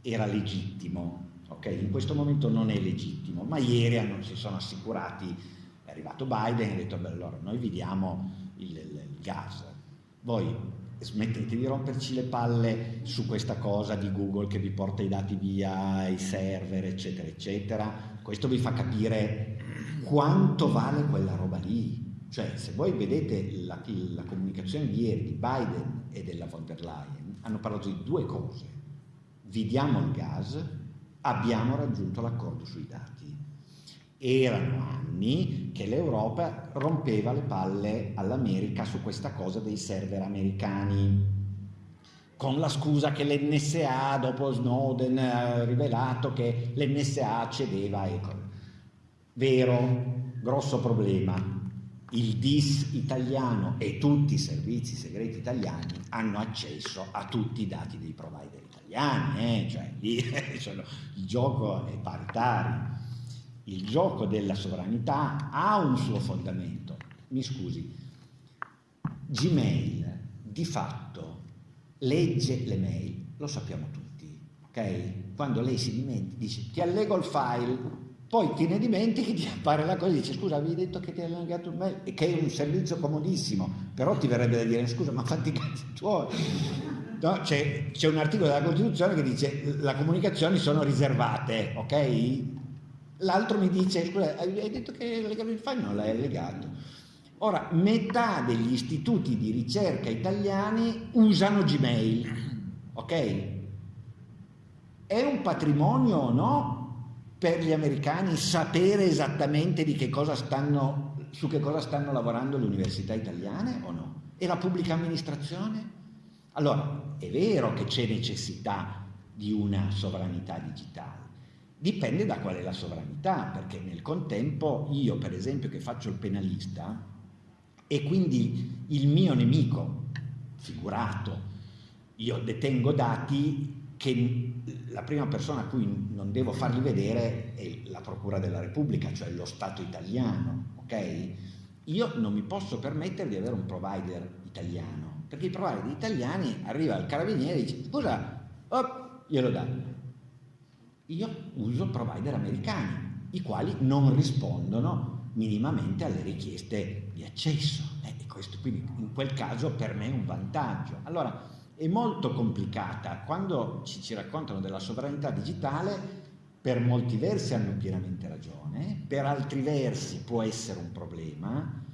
era legittimo ok in questo momento non è legittimo ma ieri hanno- si sono assicurati è arrivato Biden e ha detto beh allora noi vi diamo il, il- il gas. Voi smettete di romperci le palle su questa cosa di Google che vi porta i dati via, i server, eccetera, eccetera. Questo vi fa capire quanto vale quella roba lì. Cioè, se voi vedete la, la comunicazione di ieri di Biden e della von der Leyen, hanno parlato di due cose. Vi diamo il gas, abbiamo raggiunto l'accordo sui dati erano anni che l'Europa rompeva le palle all'America su questa cosa dei server americani, con la scusa che l'NSA dopo Snowden ha rivelato che l'NSA cedeva. Ecco. Vero, grosso problema. Il DIS italiano e tutti i servizi segreti italiani hanno accesso a tutti i dati dei provider italiani, eh? cioè lì [LAUGHS] sono- il gioco è paritario il gioco della sovranità ha un suo fondamento. Mi scusi, Gmail di fatto legge le mail, lo sappiamo tutti, ok? Quando lei si dimentica, dice ti allego il file, poi ti ne dimentichi, ti appare la cosa e dice scusa avevi detto che ti hai allegato il mail, e che è un servizio comodissimo, però ti verrebbe da dire scusa ma fatti i cazzi tuoi. No, c'è, un articolo della Costituzione che dice le comunicazioni sono riservate, ok? L'altro mi dice, scusa, hai detto che hai legato il file? Non l'hai legato. Ora, metà degli istituti di ricerca italiani usano Gmail, ok? È un patrimonio o no per gli americani sapere esattamente di che cosa stanno, su che cosa stanno lavorando le università italiane o no? E la pubblica amministrazione? Allora, è vero che c'è necessità di una sovranità digitale, dipende da qual è la sovranità, perché nel contempo io, per esempio, che faccio il penalista, e quindi il mio nemico, figurato, io detengo dati che la prima persona a cui non devo farli vedere è la Procura della Repubblica, cioè lo Stato italiano, ok? Io non mi posso permettere di avere un provider italiano, perché i provider italiani arriva il carabiniere e dice scusa, oh, glielo dà. Io uso provider americani, i quali non rispondono minimamente alle richieste di accesso. Eh, questo quindi in quel caso per me è un vantaggio. Allora è molto complicata. Quando ci, ci raccontano della sovranità digitale, per molti versi hanno pienamente ragione, per altri versi può essere un problema.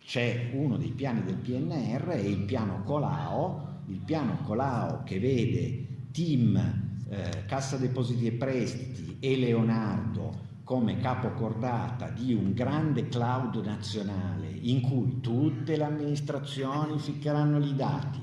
C'è uno dei piani del PNR, è il piano Colao, il piano Colao che vede team eh, Cassa Depositi e Prestiti e Leonardo come capocordata di un grande cloud nazionale in cui tutte le amministrazioni ficcheranno i dati,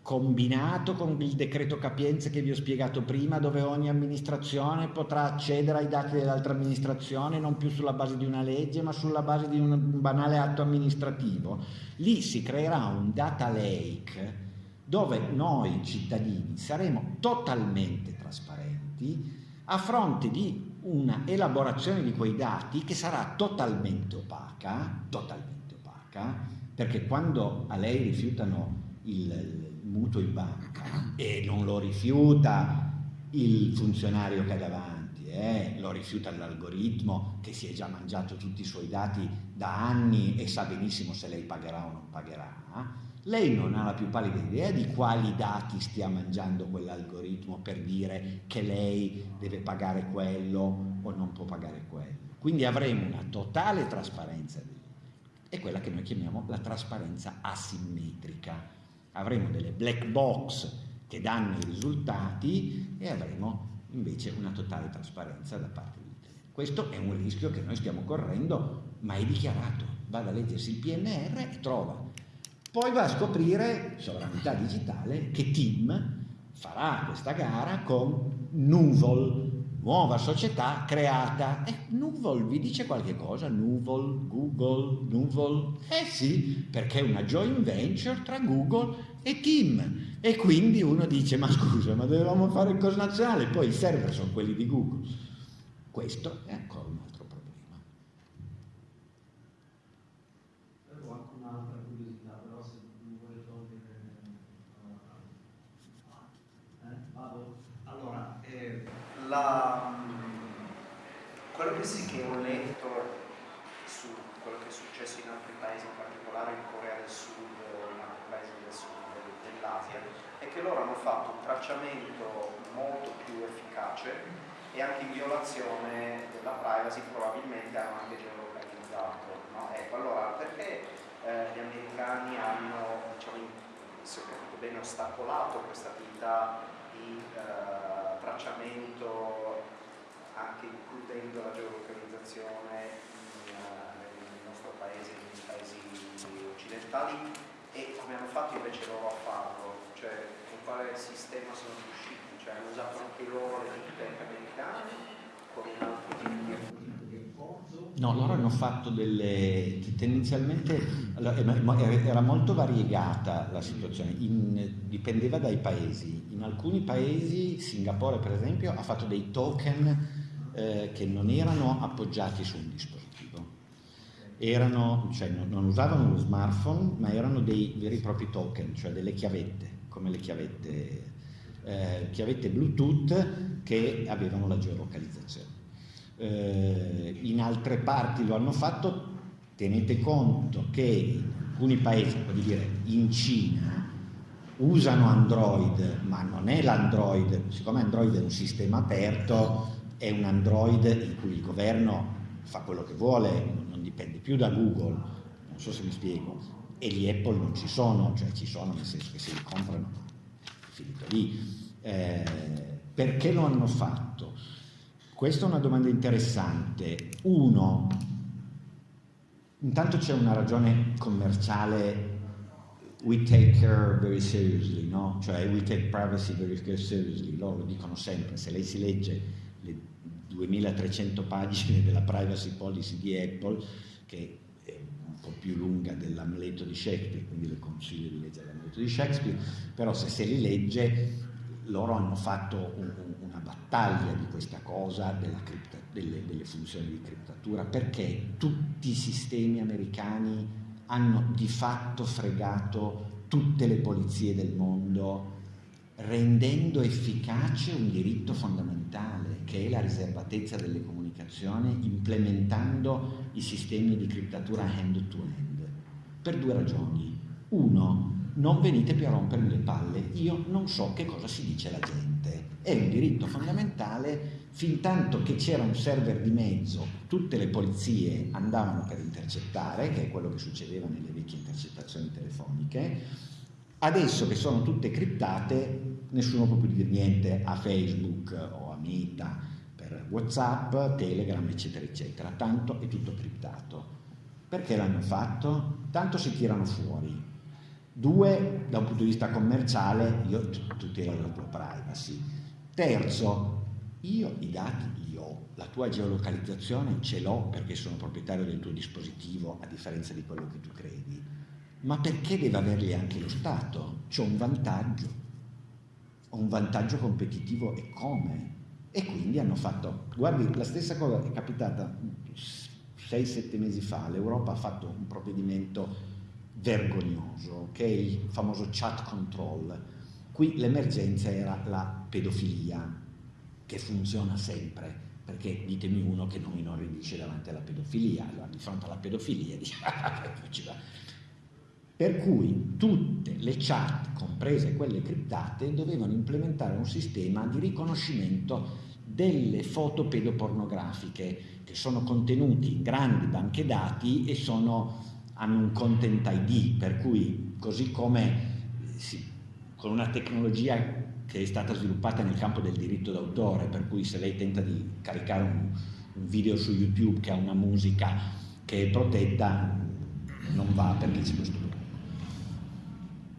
combinato con il decreto capienze che vi ho spiegato prima, dove ogni amministrazione potrà accedere ai dati dell'altra amministrazione non più sulla base di una legge, ma sulla base di un banale atto amministrativo. Lì si creerà un data lake dove noi cittadini saremo totalmente trasparenti a fronte di una elaborazione di quei dati che sarà totalmente opaca, totalmente opaca, perché quando a lei rifiutano il, mutuo in banca e non lo rifiuta il funzionario che ha davanti, eh, lo rifiuta l'algoritmo che si è già mangiato tutti i suoi dati da anni e sa benissimo se lei pagherà o non pagherà, lei non ha la più pallida idea di quali dati stia mangiando quell'algoritmo per dire che lei deve pagare quello o non può pagare quello. Quindi avremo una totale trasparenza, è quella che noi chiamiamo la trasparenza asimmetrica. Avremo delle black box che danno i risultati e avremo invece una totale trasparenza da parte di te. Questo è un rischio che noi stiamo correndo, ma è dichiarato. Vada a leggersi il PNR e trova poi va a scoprire, sovranità digitale, che Tim farà questa gara con Nuvol, nuova società creata. E Nuvol vi dice qualche cosa? Nuvol, Google, Nuvol? Eh sì, perché è una joint venture tra Google e Tim. E quindi uno dice, ma scusa, ma dovevamo fare il coso nazionale, poi i server sono quelli di Google. Questo è ancora un altro la, quello che sì che ho letto su quello che è successo in altri paesi, in particolare in Corea del Sud, in altri paesi del sud dell'Asia, è che loro hanno fatto un tracciamento molto più efficace e anche in violazione della privacy probabilmente hanno anche geolocalizzato. No? Ecco, allora perché eh, gli americani hanno, diciamo, se ho capito bene, ostacolato questa attività di eh, tracciamento anche includendo la geolocalizzazione nel nostro paese, nei paesi occidentali e come hanno fatto invece loro a farlo, cioè con quale sistema sono riusciti, cioè hanno usato anche loro le tech americane con un altro No, loro hanno fatto delle... tendenzialmente era molto variegata la situazione, in, dipendeva dai paesi. In alcuni paesi, Singapore per esempio, ha fatto dei token eh, che non erano appoggiati su un dispositivo. Erano, cioè, non, non usavano lo smartphone, ma erano dei veri e propri token, cioè delle chiavette, come le chiavette, eh, chiavette Bluetooth che avevano la geolocalizzazione eh, in altre parti lo hanno fatto, tenete conto che in alcuni paesi, vuol dire in Cina, usano Android, ma non è l'Android, siccome Android è un sistema aperto, è un Android in cui il governo fa quello che vuole, non dipende più da Google, non so se mi spiego, e gli Apple non ci sono, cioè ci sono nel senso che se li comprano, è finito lì. Eh, perché lo hanno fatto? Questa è una domanda interessante. Uno, intanto c'è una ragione commerciale, we take care very seriously, no? Cioè we take privacy very seriously, loro lo dicono sempre, se lei si legge le 2300 pagine della privacy policy di Apple, che è un po' più lunga dell'Amleto di Shakespeare, quindi le consiglio di leggere l'Amleto di Shakespeare, però se se li legge loro hanno fatto un, battaglia di questa cosa cripta, delle, delle funzioni di criptatura perché tutti i sistemi americani hanno di fatto fregato tutte le polizie del mondo rendendo efficace un diritto fondamentale che è la riservatezza delle comunicazioni implementando i sistemi di criptatura hand-to-hand per due ragioni. Uno, non venite più a rompermi le palle, io non so che cosa si dice alla gente. È un diritto fondamentale, fin tanto che c'era un server di mezzo, tutte le polizie andavano per intercettare, che è quello che succedeva nelle vecchie intercettazioni telefoniche, adesso che sono tutte criptate, nessuno può più dire niente a Facebook o a Meta per Whatsapp, Telegram, eccetera, eccetera, tanto è tutto criptato. Perché l'hanno fatto? Tanto si tirano fuori, Due, da un punto di vista commerciale, io tutelo la tua privacy. Terzo, io i dati li ho, la tua geolocalizzazione ce l'ho perché sono proprietario del tuo dispositivo, a differenza di quello che tu credi. Ma perché deve averli anche lo Stato? C'ho un vantaggio, ho un vantaggio competitivo e come? E quindi hanno fatto, guardi, la stessa cosa è capitata 6-7 mesi fa, l'Europa ha fatto un provvedimento vergognoso, che è il famoso chat control. Qui l'emergenza era la pedofilia, che funziona sempre, perché ditemi uno che non inorridisce davanti alla pedofilia, allora di fronte alla pedofilia [LAUGHS] dice per cui tutte le chat, comprese quelle criptate, dovevano implementare un sistema di riconoscimento delle foto pedopornografiche che sono contenuti in grandi banche dati e sono, hanno un content ID, per cui così come sì, con una tecnologia che è stata sviluppata nel campo del diritto d'autore, per cui se lei tenta di caricare un, un video su YouTube che ha una musica che è protetta, non va perché c'è questo problema.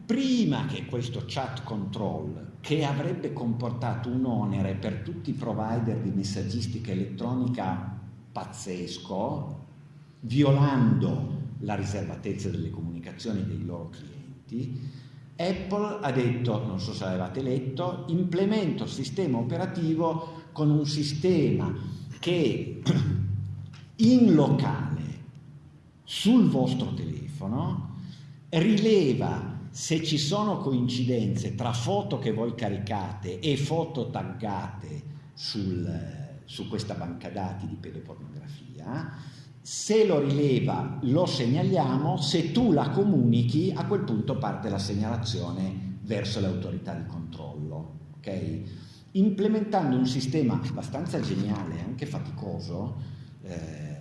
Prima che questo chat control che avrebbe comportato un onere per tutti i provider di messaggistica elettronica pazzesco, violando la riservatezza delle comunicazioni dei loro clienti, Apple ha detto, non so se avevate letto, implemento il sistema operativo con un sistema che [CLEARS THROAT] in locale sul vostro telefono rileva se ci sono coincidenze tra foto che voi caricate e foto taggate sul, su questa banca dati di pedopornografia, se lo rileva lo segnaliamo, se tu la comunichi a quel punto parte la segnalazione verso le autorità di controllo. Okay? Implementando un sistema abbastanza geniale, anche faticoso, eh,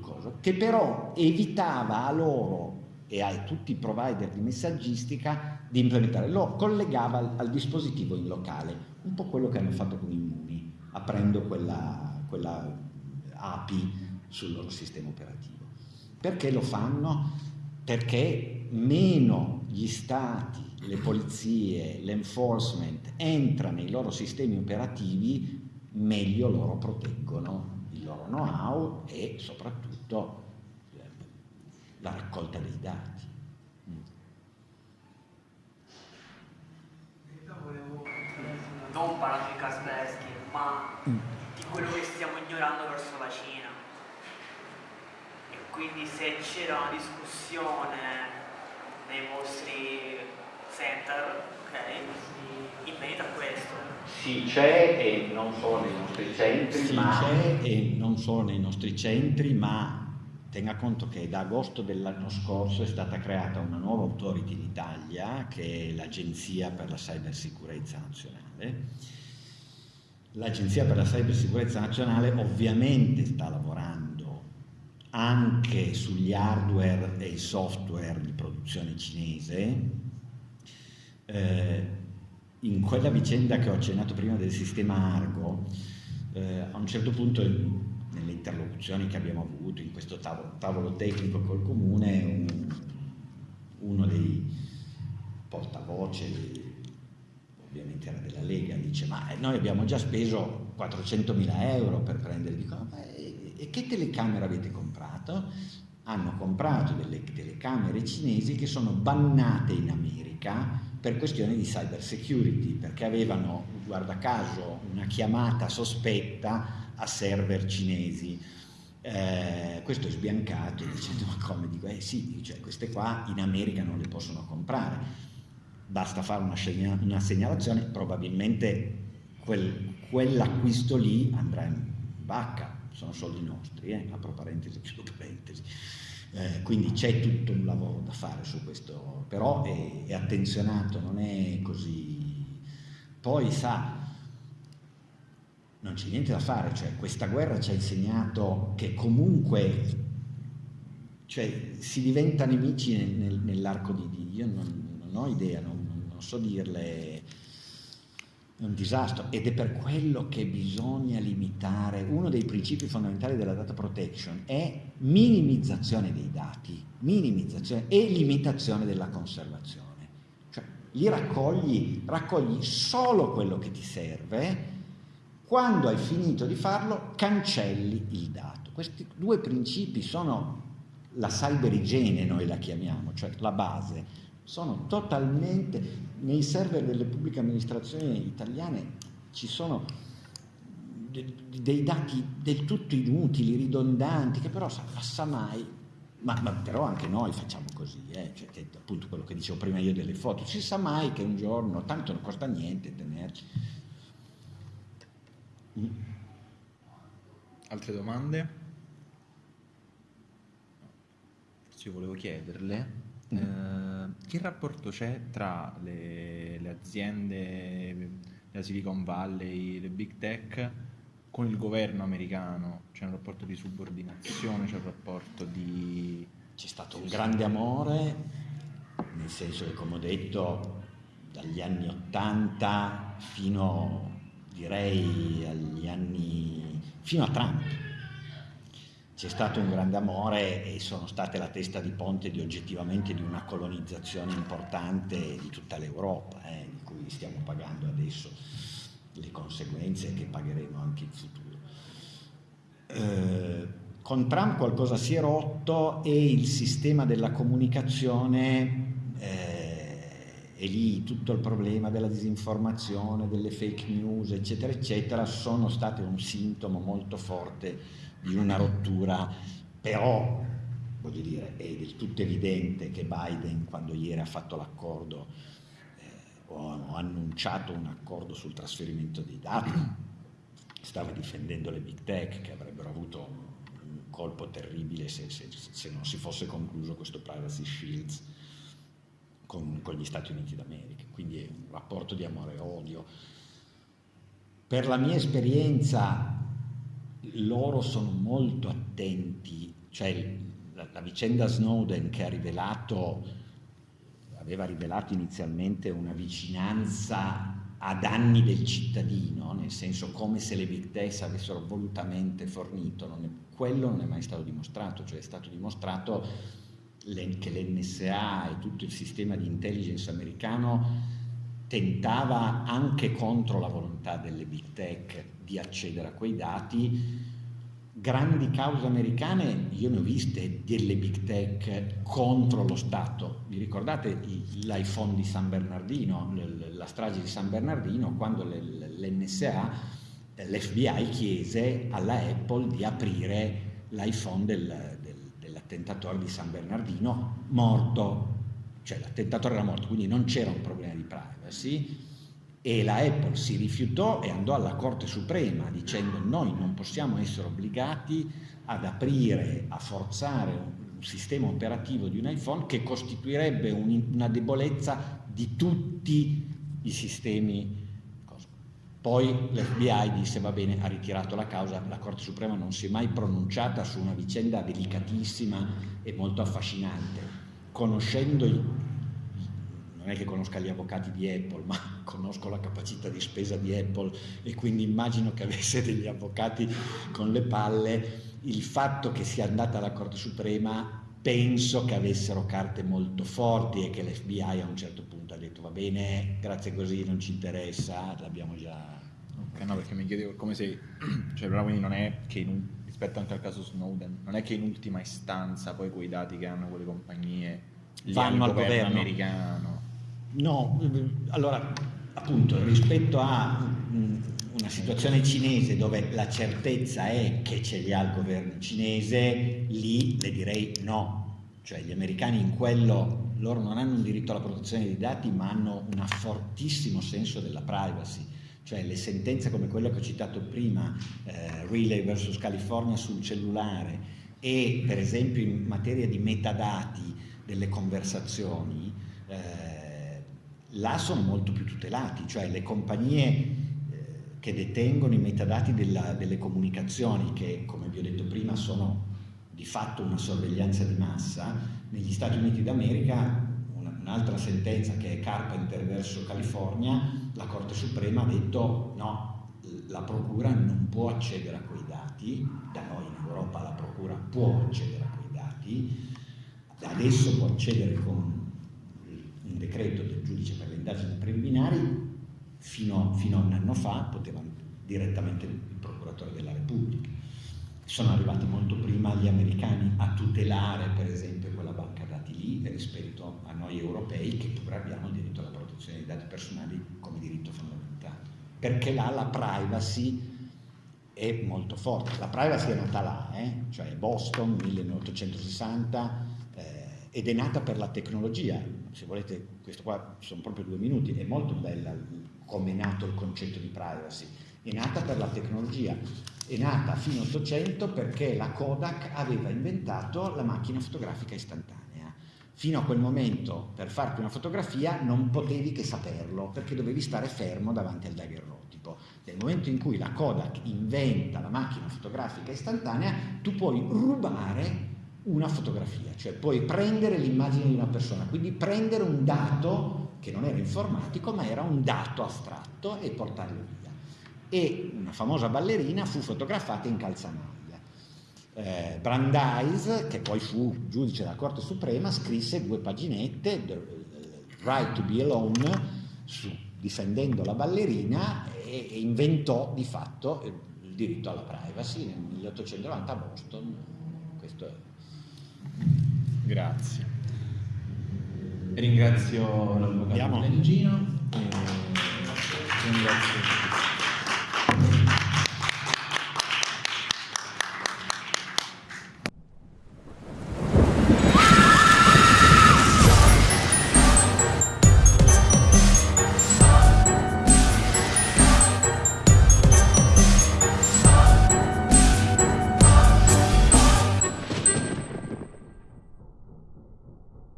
coso, che però evitava a loro e a tutti i provider di messaggistica di implementare, lo collegava al, al, dispositivo in locale, un po' quello che hanno fatto con Immuni, aprendo quella, quella API sul loro sistema operativo. Perché lo fanno? Perché meno gli stati, le polizie, l'enforcement entra nei loro sistemi operativi, meglio loro proteggono il loro know-how e soprattutto la raccolta dei dati. Non parlando di Kaspersky, ma di quello che stiamo ignorando verso la Cina. Quindi se c'era una discussione nei vostri center, ok, in merito a questo. Sì, c'è e non solo nei nostri centri, sì, ma... c'è e non solo nei nostri centri, ma Tenga conto che da agosto dell'anno scorso è stata creata una nuova authority in Italia, che è l'Agenzia per la Cybersicurezza Nazionale. L'Agenzia per la Cybersicurezza Nazionale ovviamente sta lavorando anche sugli hardware e i software di produzione cinese. Eh, in quella vicenda che ho accennato prima del sistema Argo, eh, a un certo punto nelle interlocuzioni che abbiamo avuto in questo tavolo, tavolo tecnico col comune, un, uno dei portavoce, ovviamente era della Lega, dice ma noi abbiamo già speso 400 mila euro per prendere, dico ma e che telecamere avete comprato? Hanno comprato delle telecamere cinesi che sono bannate in America per questioni di cyber security, perché avevano, guarda caso, una chiamata sospetta a server cinesi. Eh, questo è sbiancato dicendo ma come? Dico eh sì cioè, queste qua in America non le possono comprare. Basta fare una, segna una segnalazione probabilmente quel, quell'acquisto lì andrà in vacca sono soldi nostri eh? apro parentesi [LAUGHS] chiudo parentesi eh, quindi c'è tutto un lavoro da fare su questo però è, è attenzionato non è così poi sa non c'è niente da fare, cioè questa guerra ci ha insegnato che comunque cioè, si diventa nemici nel, nel, nell'arco di Dio, io non, non ho idea, non, non, so dirle, un disastro ed è per quello che bisogna limitare, uno dei principi fondamentali della data protection è minimizzazione dei dati, minimizzazione e limitazione della conservazione, cioè li raccogli, raccogli solo quello che ti serve, quando hai finito di farlo, cancelli il dato. Questi due principi sono la cyber igiene, noi la chiamiamo, cioè la base. Sono totalmente, nei server delle pubbliche amministrazioni italiane ci sono dei dati del tutto inutili, ridondanti, che però sa mai Ma, ma, però anche noi facciamo così, eh? cioè, che, appunto quello che dicevo prima io delle foto, si sa mai che un giorno, tanto non costa niente tenerci. Mm. Altre domande? Io volevo chiederle. Eh, che rapporto c'è tra le, le aziende della Silicon Valley, le big tech con il governo americano, c'è un rapporto di subordinazione, c'è un rapporto di... C'è stato un grande amore, nel senso che come ho detto dagli anni 80 fino direi agli anni... fino a Trump. C'è stato un grande amore e sono state la testa di ponte di oggettivamente di una colonizzazione importante di tutta l'Europa, eh, di cui stiamo pagando adesso le conseguenze che pagheremo anche in futuro. Eh, con Trump qualcosa si è rotto e il sistema della comunicazione eh, e lì tutto il problema della disinformazione, delle fake news, eccetera, eccetera, sono state un sintomo molto forte di una rottura, però voglio dire, è del tutto evidente che Biden, quando ieri ha fatto l'accordo o annunciato un accordo sul trasferimento dei dati, stava difendendo le big tech che avrebbero avuto un colpo terribile se, se, se non si fosse concluso questo privacy shields con, con, gli Stati Uniti d'America, quindi è un rapporto di amore e odio. Per la mia esperienza loro sono molto attenti, cioè la, la vicenda Snowden che ha rivelato aveva rivelato inizialmente una vicinanza a danni del cittadino, nel senso come se le big tech avessero volutamente fornito, non è, quello non è mai stato dimostrato, cioè è stato dimostrato che l'NSA e tutto il sistema di intelligence americano tentava anche contro la volontà delle big tech di accedere a quei dati. Grandi cause americane, io ne ho viste delle big tech contro lo Stato. Vi ricordate l'iPhone di San Bernardino, la strage di San Bernardino, quando l'NSA, l'FBI chiese alla Apple di aprire l'iPhone del, del, dell'attentatore di San Bernardino morto, cioè l'attentatore era morto, quindi non c'era un problema di privacy e la Apple si rifiutò e andò alla Corte Suprema dicendo noi non possiamo essere obbligati ad aprire, a forzare un sistema operativo di un iPhone che costituirebbe un, una debolezza di tutti i sistemi. Poi l'FBI disse va bene, ha ritirato la causa, la Corte Suprema non si è mai pronunciata su una vicenda delicatissima e molto affascinante. Conoscendo i non è che conosca gli avvocati di Apple, [LAUGHS] ma conosco la capacità di spesa di Apple e quindi immagino che avesse degli avvocati con le palle, il fatto che sia andata alla Corte Suprema penso che avessero carte molto forti e che l'FBI a un certo punto ha detto va bene, grazie così, non ci interessa, l'abbiamo già... Ok, no, perché mi chiedevo come se, [CLEARS THROAT] cioè però quindi non è che in, rispetto anche al caso Snowden, non è che in ultima istanza poi quei dati che hanno quelle compagnie vanno al governo. americano No, allora appunto rispetto a una situazione cinese dove la certezza è che ce li ha il governo cinese, lì le direi no, cioè gli americani in quello, loro non hanno un diritto alla protezione dei dati ma hanno un fortissimo senso della privacy, cioè le sentenze come quella che ho citato prima, eh, Relay vs California sul cellulare e per esempio in materia di metadati delle conversazioni, eh, là sono molto più tutelati, cioè le compagnie eh, che detengono i metadati della, delle comunicazioni, che come vi ho detto prima sono di fatto una sorveglianza di massa, negli Stati Uniti d'America un'altra sentenza che è Carpenter verso California, la Corte Suprema ha detto no, la Procura non può accedere a quei dati, da noi in Europa la Procura può accedere a quei dati, adesso può accedere con decreto del giudice per le indagini preliminari, fino, fino a un anno fa poteva direttamente il procuratore della Repubblica. Sono arrivati molto prima gli americani a tutelare per esempio quella banca dati lì rispetto a noi europei che pure abbiamo il diritto alla protezione dei dati personali come diritto fondamentale. Perché là la privacy è molto forte. La privacy è nata là, eh? cioè Boston 1860 eh, ed è nata per la tecnologia. Se volete, questo qua sono proprio due minuti, è molto bella come è nato il concetto di privacy. È nata per la tecnologia, è nata a fine 800 perché la Kodak aveva inventato la macchina fotografica istantanea. Fino a quel momento, per farti una fotografia, non potevi che saperlo, perché dovevi stare fermo davanti al daguerrotipo. Nel momento in cui la Kodak inventa la macchina fotografica istantanea, tu puoi rubare una fotografia, cioè puoi prendere l'immagine di una persona, quindi prendere un dato che non era informatico, ma era un dato astratto e portarlo via. E una famosa ballerina fu fotografata in calzamaglia eh, Brandeis, che poi fu giudice della Corte Suprema, scrisse due paginette, The Right to be Alone, su, difendendo la ballerina e, e, inventò di fatto il diritto alla privacy nel 1890 a Boston. Questo è. Grazie. Ringrazio l'avvocato Lengino e ringrazio